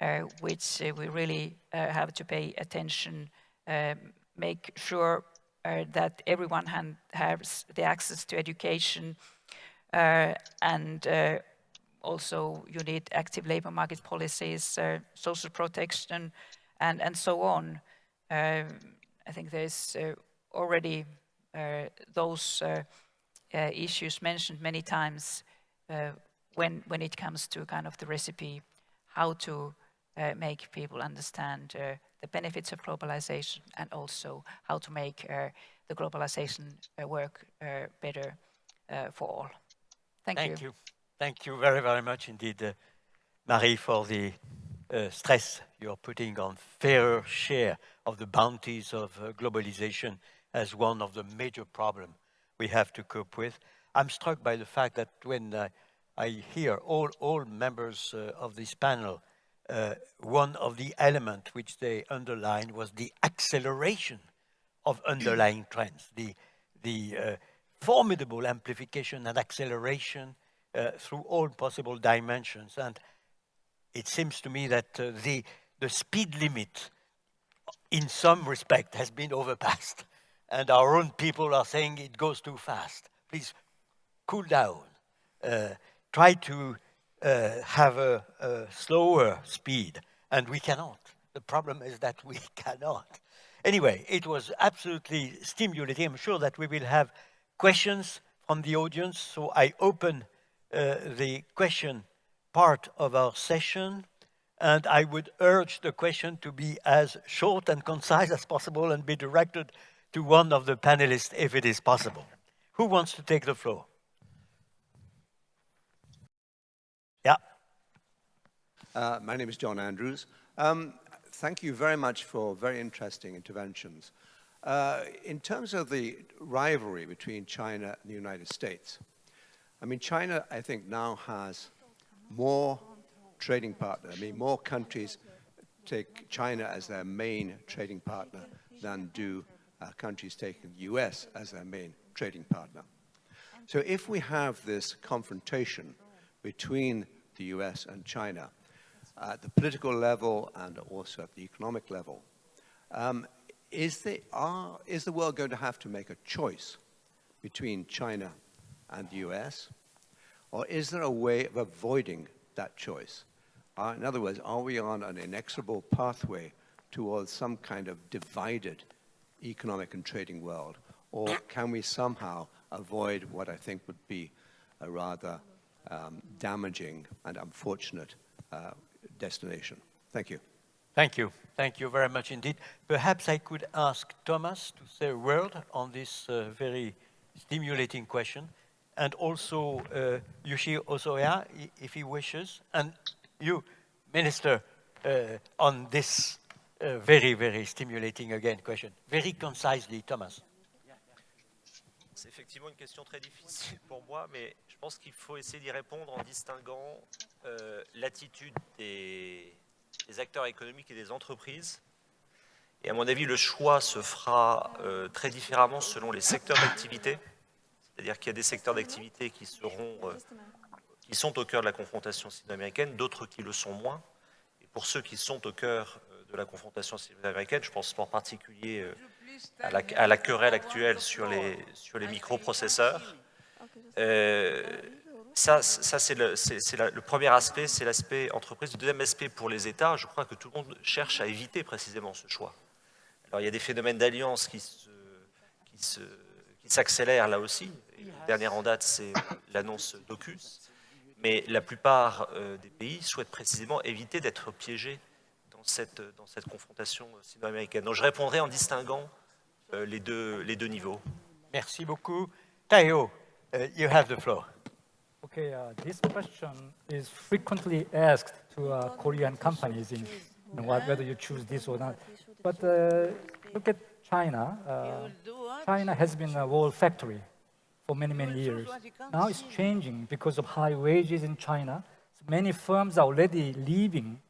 uh, which uh, we really uh, have to pay attention, um, make sure uh, that everyone has the access to education and also you need active labor market policies, social protection, and, and so on. Um, I think there's already those issues mentioned many times when, when it comes to kind of the recipe, how to uh, make people understand uh, the benefits of globalization and also how to make uh, the globalization uh, work uh, better uh, for all. Thank, Thank you. you. Thank you very, very much indeed, Mari, for the stress you're putting on fair share of the bounties of globalization as one of the major problems we have to cope with. I'm struck by the fact that when I hear all, all members uh, of this panel, uh, one of the elements which they underlined was the acceleration of underlying trends, the, the uh, formidable amplification and acceleration uh, through all possible dimensions. And it seems to me that uh, the, the speed limit in some respect has been overpassed. And our own people are saying it goes too fast. Please cool down. Uh, try to uh, have a, a, slower speed, and we cannot. The problem is that we cannot. Anyway, it was absolutely stimulating. I'm sure that we will have questions from the audience, so I open uh, the question part of our session, and I would urge the question to be as short and concise as possible and be directed to one of the panelists if it is possible. Who wants to take the floor? Yeah. Uh, my name is John Andrews. Um, thank you very much for very interesting interventions. Uh, in terms of the rivalry between China and the United States, I mean, China, I think, now has more trading partner. I mean, more countries take China as their main trading partner than do countries taking the US as their main trading partner. So if we have this confrontation between the US and China at the political level and also at the economic level. Um, is, the, are, is the world going to have to make a choice between China and the US? Or is there a way of avoiding that choice? Uh, in other words, are we on an inexorable pathway towards some kind of divided economic and trading world? Or can we somehow avoid what I think would be a rather um, damaging and unfortunate uh, destination. Thank you. Thank you. Thank you very much indeed. Perhaps I could ask Thomas to say a word on this uh, very stimulating question, and also uh, Yoshio Hosoya, if he wishes, and you, Minister, uh, on this very, very stimulating again question. Very concisely, Thomas. C'est effectivement une question très difficile pour moi, mais je pense qu'il faut essayer d'y répondre en distinguant euh, l'attitude des, acteurs économiques et des entreprises. Et à mon avis, le choix se fera euh, très différemment selon les secteurs d'activité. C'est-à-dire qu'il y a des secteurs d'activité qui euh, qui sont au cœur de la confrontation sino-américaine, d'autres qui le sont moins. Et pour ceux qui sont au cœur de la confrontation sino-américaine, je pense en particulier à la, querelle actuelle sur les, sur les microprocesseurs. Euh, ça, ça c'est le, le, premier aspect, c'est l'aspect entreprise. Le deuxième aspect pour les États, je crois que tout le monde cherche à éviter précisément ce choix. Alors il y a des phénomènes d'alliance qui s'accélèrent qui là aussi. Et le dernier en date, c'est l'annonce d'Ocus. Mais la plupart euh, des pays souhaitent précisément éviter d'être piégés dans cette, dans cette confrontation sino-américaine. Donc je répondrai en distinguant euh, les, deux, les deux niveaux. Merci beaucoup. Tayo, uh, you have the floor. Okay, uh, this question is frequently asked to uh, Korean companies in you know, whether you choose this or not. But uh, look at China. Uh, China has been a wall factory for many, many years. Now it's changing because of high wages in China. So many firms are already leaving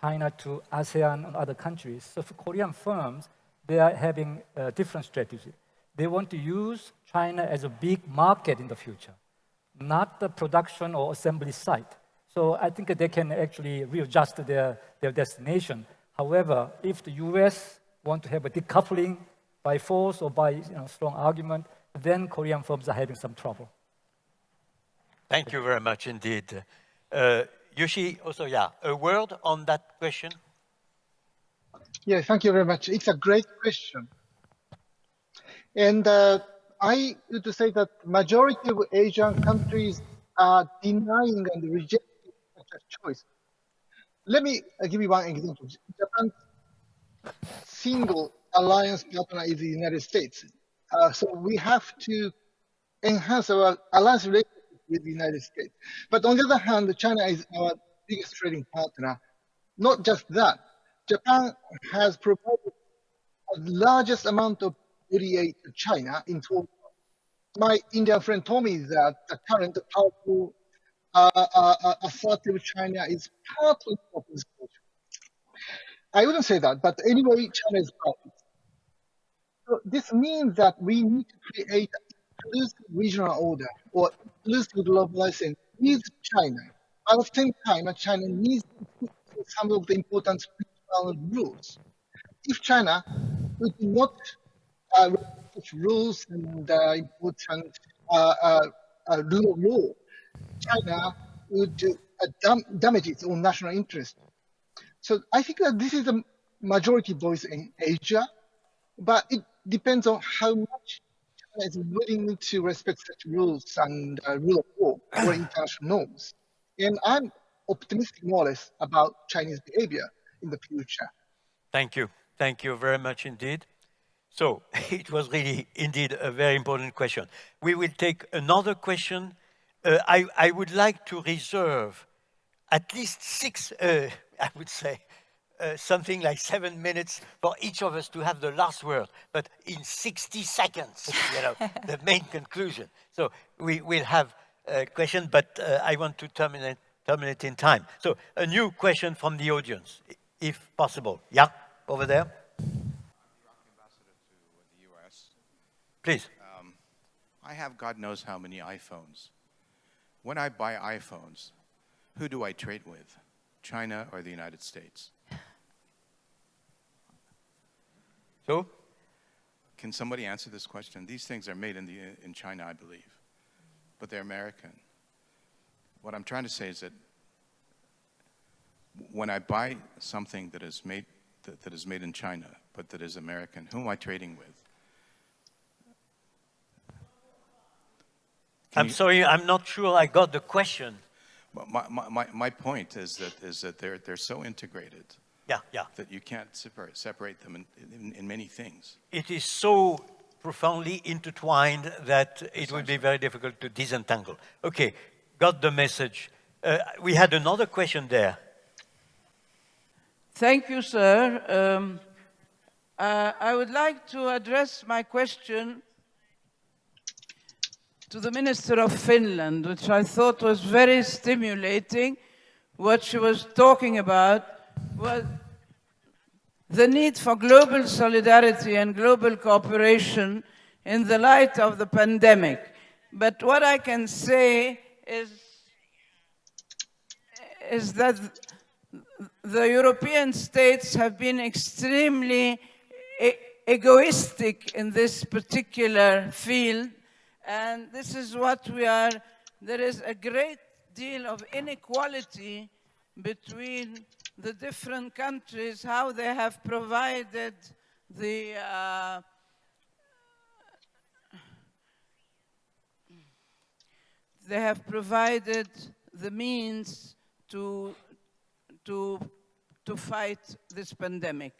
China to ASEAN and other countries. So for Korean firms, they are having a different strategy. They want to use China as a big market in the future, not the production or assembly site. So I think they can actually readjust their, their destination. However, if the US want to have a decoupling by force or by you know, strong argument, then Korean firms are having some trouble. Thank you very much indeed. Uh, Yoshi, also, yeah, a word on that question? Yeah, thank you very much. It's a great question. And uh, I would say that majority of Asian countries are denying and rejecting such a choice. Let me uh, give you one example. Japan's single alliance partner is the United States. Uh, so we have to enhance our alliance relationship with the United States. But on the other hand, China is our biggest trading partner. Not just that, Japan has provided the largest amount of ODA to China in total. My Indian friend told me that the current powerful uh, uh, uh assertive China is partly of this culture. I wouldn't say that, but anyway, China is it. So this means that we need to create inclusive regional order or inclusive globalization with China. At the same time, China needs some of the important rules. If China would not uh, rules and uh, important uh, uh, uh, rule of law, China would uh, dam damage its own national interest. So I think that this is a majority voice in Asia, but it depends on how much is willing to respect such rules and uh, rule of law or international norms. And I'm optimistic more or less about Chinese behavior in the future. Thank you. Thank you very much indeed. So it was really indeed a very important question. We will take another question. Uh, I, I, would like to reserve at least six, uh, I would say, uh, something like seven minutes for each of us to have the last word, but in 60 seconds, you know, the main conclusion. So we will have a question, but uh, I want to terminate, terminate in time. So a new question from the audience, if possible. Yeah, over there. Please. Um, I have God knows how many iPhones. When I buy iPhones, who do I trade with? China or the United States? So? Can somebody answer this question? These things are made in, the, in China, I believe, but they're American. What I'm trying to say is that when I buy something that is made, that, that is made in China, but that is American, who am I trading with? Can I'm you, sorry, I'm not sure I got the question. My, my, my point is that, is that they're, they're so integrated yeah, yeah. that you can't separate, separate them in, in, in many things. It is so profoundly intertwined that it would be very difficult to disentangle. Okay, got the message. Uh, we had another question there. Thank you, sir. Um, uh, I would like to address my question to the Minister of Finland, which I thought was very stimulating. What she was talking about was the need for global solidarity and global cooperation in the light of the pandemic. But what I can say is, is that the European states have been extremely e egoistic in this particular field and this is what we are, there is a great deal of inequality between the different countries, how they have provided the uh, they have provided the means to to to fight this pandemic.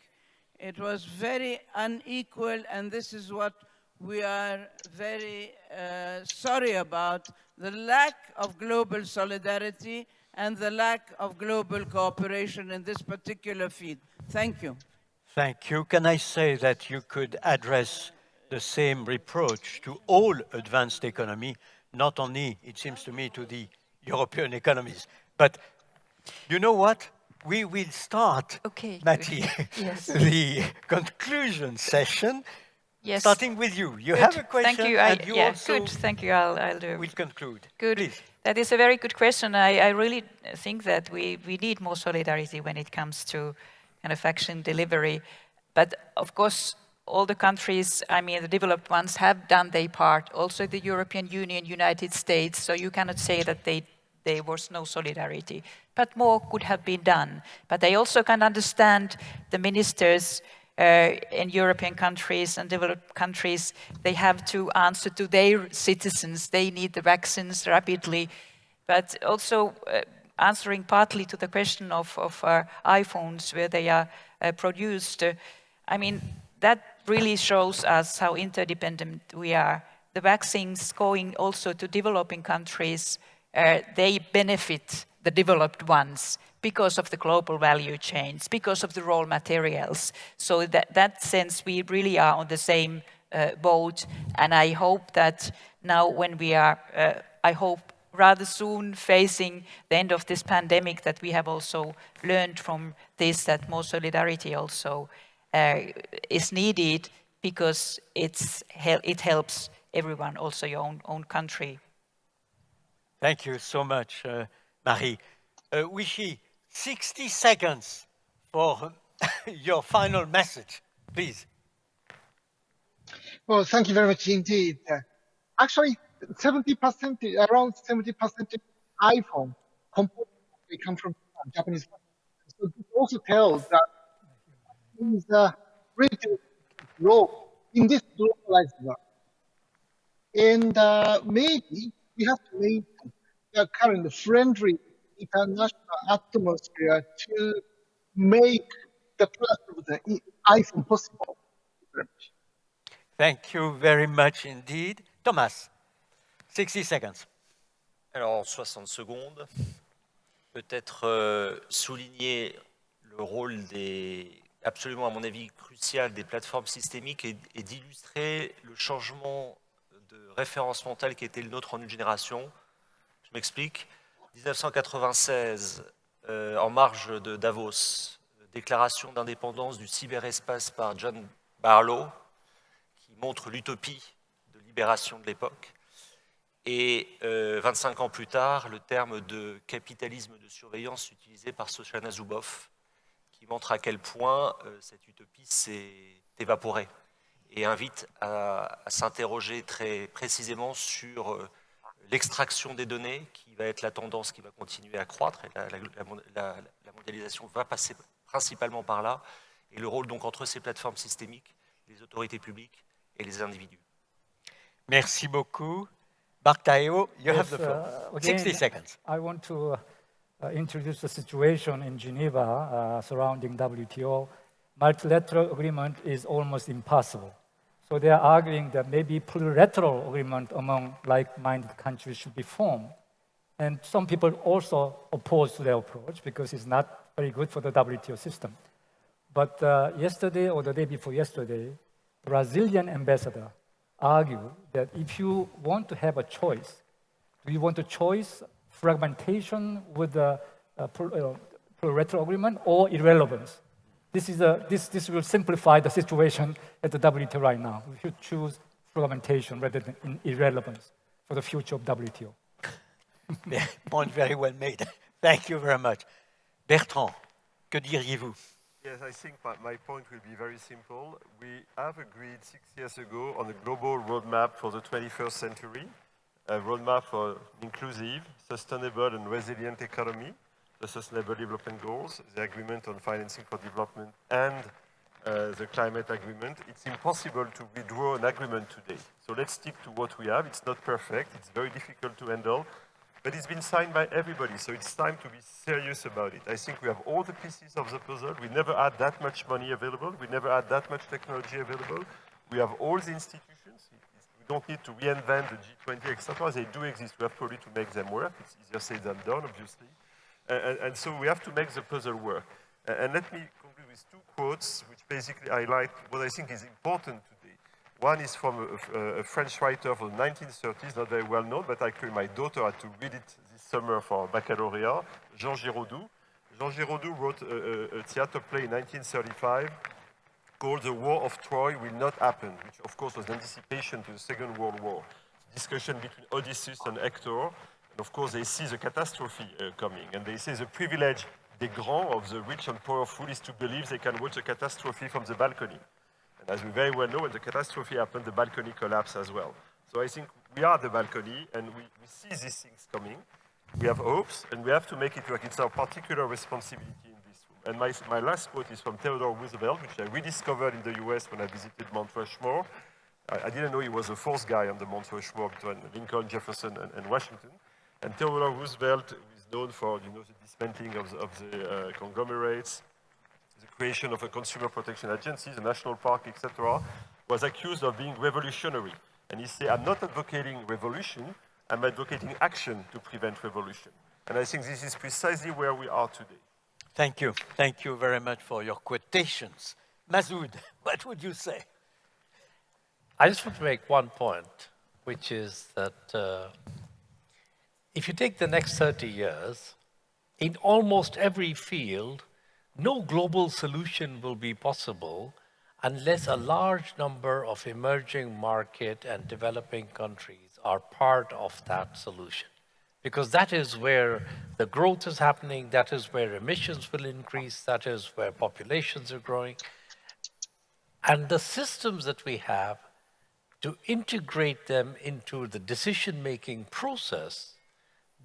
It was very unequal and this is what we are very uh, sorry about the lack of global solidarity and the lack of global cooperation in this particular field. Thank you. Thank you. Can I say that you could address the same reproach to all advanced economy, not only, it seems to me, to the European economies. But you know what? We will start, okay. Matti, yes. the conclusion session Yes. Starting with you. You good. have a question. Thank you. I, you yeah, good. Thank you. I'll, I'll do. We'll conclude. Good. Please. That is a very good question. I, I really think that we, we need more solidarity when it comes to kind of vaccine delivery. But of course, all the countries, I mean, the developed ones have done their part. Also the European Union, United States. So you cannot say that they, there was no solidarity. But more could have been done. But I also can understand the ministers in European countries and developed countries, they have to answer to their citizens. They need the vaccines rapidly. But also uh, answering partly to the question of, of uh, iPhones, where they are uh, produced, uh, I mean, that really shows us how interdependent we are. The vaccines going also to developing countries, uh, they benefit the developed ones because of the global value chains, because of the raw materials. So that, that sense, we really are on the same uh, boat. And I hope that now when we are, uh, I hope rather soon facing the end of this pandemic, that we have also learned from this that more solidarity also uh, is needed because it's, it helps everyone, also your own, own country. Thank you so much, uh, Mari. Uh, Wishy, 60 seconds for your final message, please. Well, thank you very much indeed. Actually, 70%, around 70% iPhone components they come from Japanese. So this also tells that is uh, really grow in this globalized world. And uh, maybe we have to make the current friendly international atmosphere to make the product of the iPhone possible. Thank you very much indeed. Thomas, 60 seconds. Alors, 60 secondes. Peut-être euh, souligner le rôle des, absolument à mon avis crucial des plateformes systémiques et, et d'illustrer le changement de référence mentale qui était le nôtre en une génération. Je m'explique. 1996, euh, en marge de Davos, déclaration d'indépendance du cyberespace par John Barlow, qui montre l'utopie de libération de l'époque. Et 25 euh, ans plus tard, le terme de capitalisme de surveillance utilisé par Soshana Zuboff, qui montre à quel point euh, cette utopie s'est évaporée et invite à s'interroger très précisément sur l'extraction des données, qui va être la tendance qui va continuer à croître, et la, la, la, mondialisation va passer principalement par là, et le rôle donc entre ces plateformes systémiques, les autorités publiques et les individus. Merci beaucoup. Mark Taeo, you yes, have the floor. Uh, again, 60 seconds. I want to uh, introduce the situation in Geneva uh, surrounding WTO. Multilateral agreement is almost impossible. So they are arguing that maybe plurilateral agreement among like-minded countries should be formed. And some people also oppose their approach because it's not very good for the WTO system. But uh, yesterday or the day before yesterday, Brazilian ambassador argued that if you want to have a choice, do you want to choose fragmentation with the uh, plurilateral agreement or irrelevance? This, is a, this, this will simplify the situation at the WTO right now. We should choose fragmentation rather than irrelevance for the future of WTO. Point very well made. Thank you very much. Bertrand, que diriez-vous? Yes, I think my, my, point will be very simple. We have agreed six years ago on a global roadmap for the 21st century, a roadmap for inclusive, sustainable and resilient economy, the Sustainable Development Goals, the Agreement on Financing for Development, and uh, the Climate Agreement. It's impossible to withdraw an agreement today. So let's stick to what we have. It's not perfect. It's very difficult to handle. But it's been signed by everybody, so it's time to be serious about it. I think we have all the pieces of the puzzle. We never had that much money available. We never had that much technology available. We have all the institutions. We don't need to reinvent the G20, etc. They do exist. We have probably to make them work. It's easier said than done, obviously. And, and, so we have to make the puzzle work. And let me conclude with two quotes, which basically highlight what I think is important today. One is from a, a, French writer from the 1930s, not very well known, but actually my daughter had to read it this summer for baccalaureate, Jean Giraudoux. Jean Giraudoux wrote a, a theater play in 1935 called The War of Troy Will Not Happen, which of course was an anticipation to the Second World War. Discussion between Odysseus and Hector, and of course they see the catastrophe uh, coming, and they say the privilege des grands, of the rich and powerful, is to believe they can watch a catastrophe from the balcony. And as we very well know, when the catastrophe happened, the balcony collapsed as well. So I think we are the balcony, and we, we see these things coming. We have hopes, and we have to make it work. It's our particular responsibility in this room. And my, my last quote is from Theodore Roosevelt, which I rediscovered in the US when I visited Mount Rushmore. I, I didn't know he was the fourth guy on the Mount Rushmore between Lincoln, Jefferson, and, and Washington. And Theodore Roosevelt is known for you know, the dismantling of the, of the uh, conglomerates, the creation of a consumer protection agency, the national park, etc., was accused of being revolutionary. And he said, I'm not advocating revolution, I'm advocating action to prevent revolution. And I think this is precisely where we are today. Thank you. Thank you very much for your quotations. Masood, what would you say? I just want to make one point, which is that uh, if you take the next 30 years, in almost every field, no global solution will be possible unless a large number of emerging market and developing countries are part of that solution. Because that is where the growth is happening, that is where emissions will increase, that is where populations are growing. And the systems that we have to integrate them into the decision-making process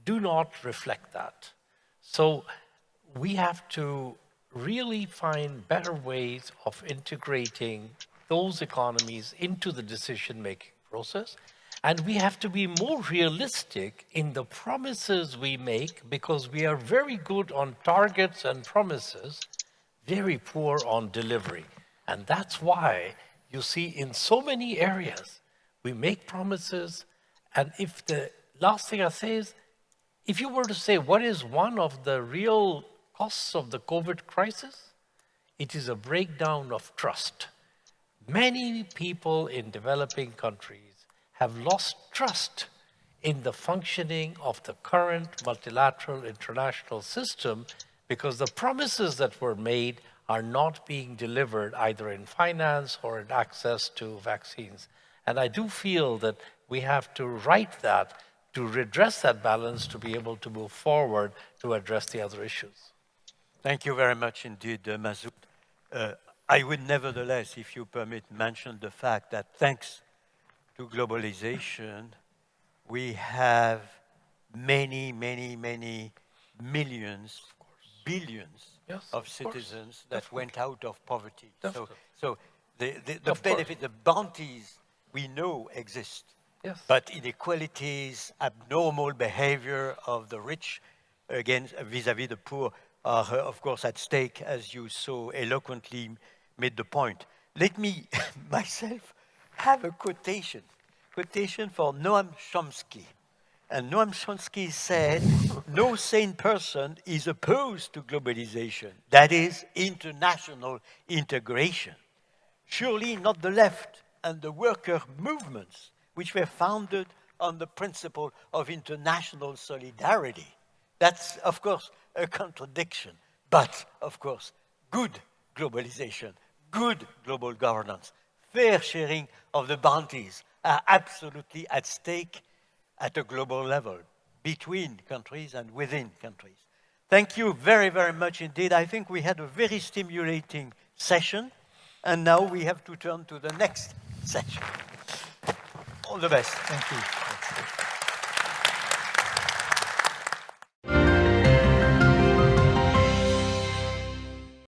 do not reflect that. So we have to really find better ways of integrating those economies into the decision-making process. And we have to be more realistic in the promises we make because we are very good on targets and promises, very poor on delivery. And that's why you see in so many areas, we make promises, and if the last thing I say is, if you were to say what is one of the real costs of the COVID crisis, it is a breakdown of trust. Many people in developing countries have lost trust in the functioning of the current multilateral international system because the promises that were made are not being delivered either in finance or in access to vaccines. And I do feel that we have to right that to redress that balance to be able to move forward to address the other issues. Thank you very much indeed, uh. Uh, I would nevertheless, if you permit, mention the fact that thanks to globalization, we have many, many, many millions, billions Yes, of of citizens that went out of poverty. So, Definitely. so the, the, the Of course. the bounties we know exist. Yes. But inequalities, abnormal behavior of the rich against vis-à-vis the poor are, uh, of course, at stake, as you so eloquently made the point. Let me myself have a quotation, quotation for Noam Chomsky. And Noam Chomsky said, no sane person is opposed to globalization, that is, international integration. Surely not the left and the worker movements, which were founded on the principle of international solidarity. That's, of course, a contradiction, but, of course, good globalization, good global governance, fair sharing of the bounties are absolutely at stake at a global level, between countries and within countries. Thank you very, very much indeed. I think we had a very stimulating session, and now we have to turn to the next session. All the best. Thank you.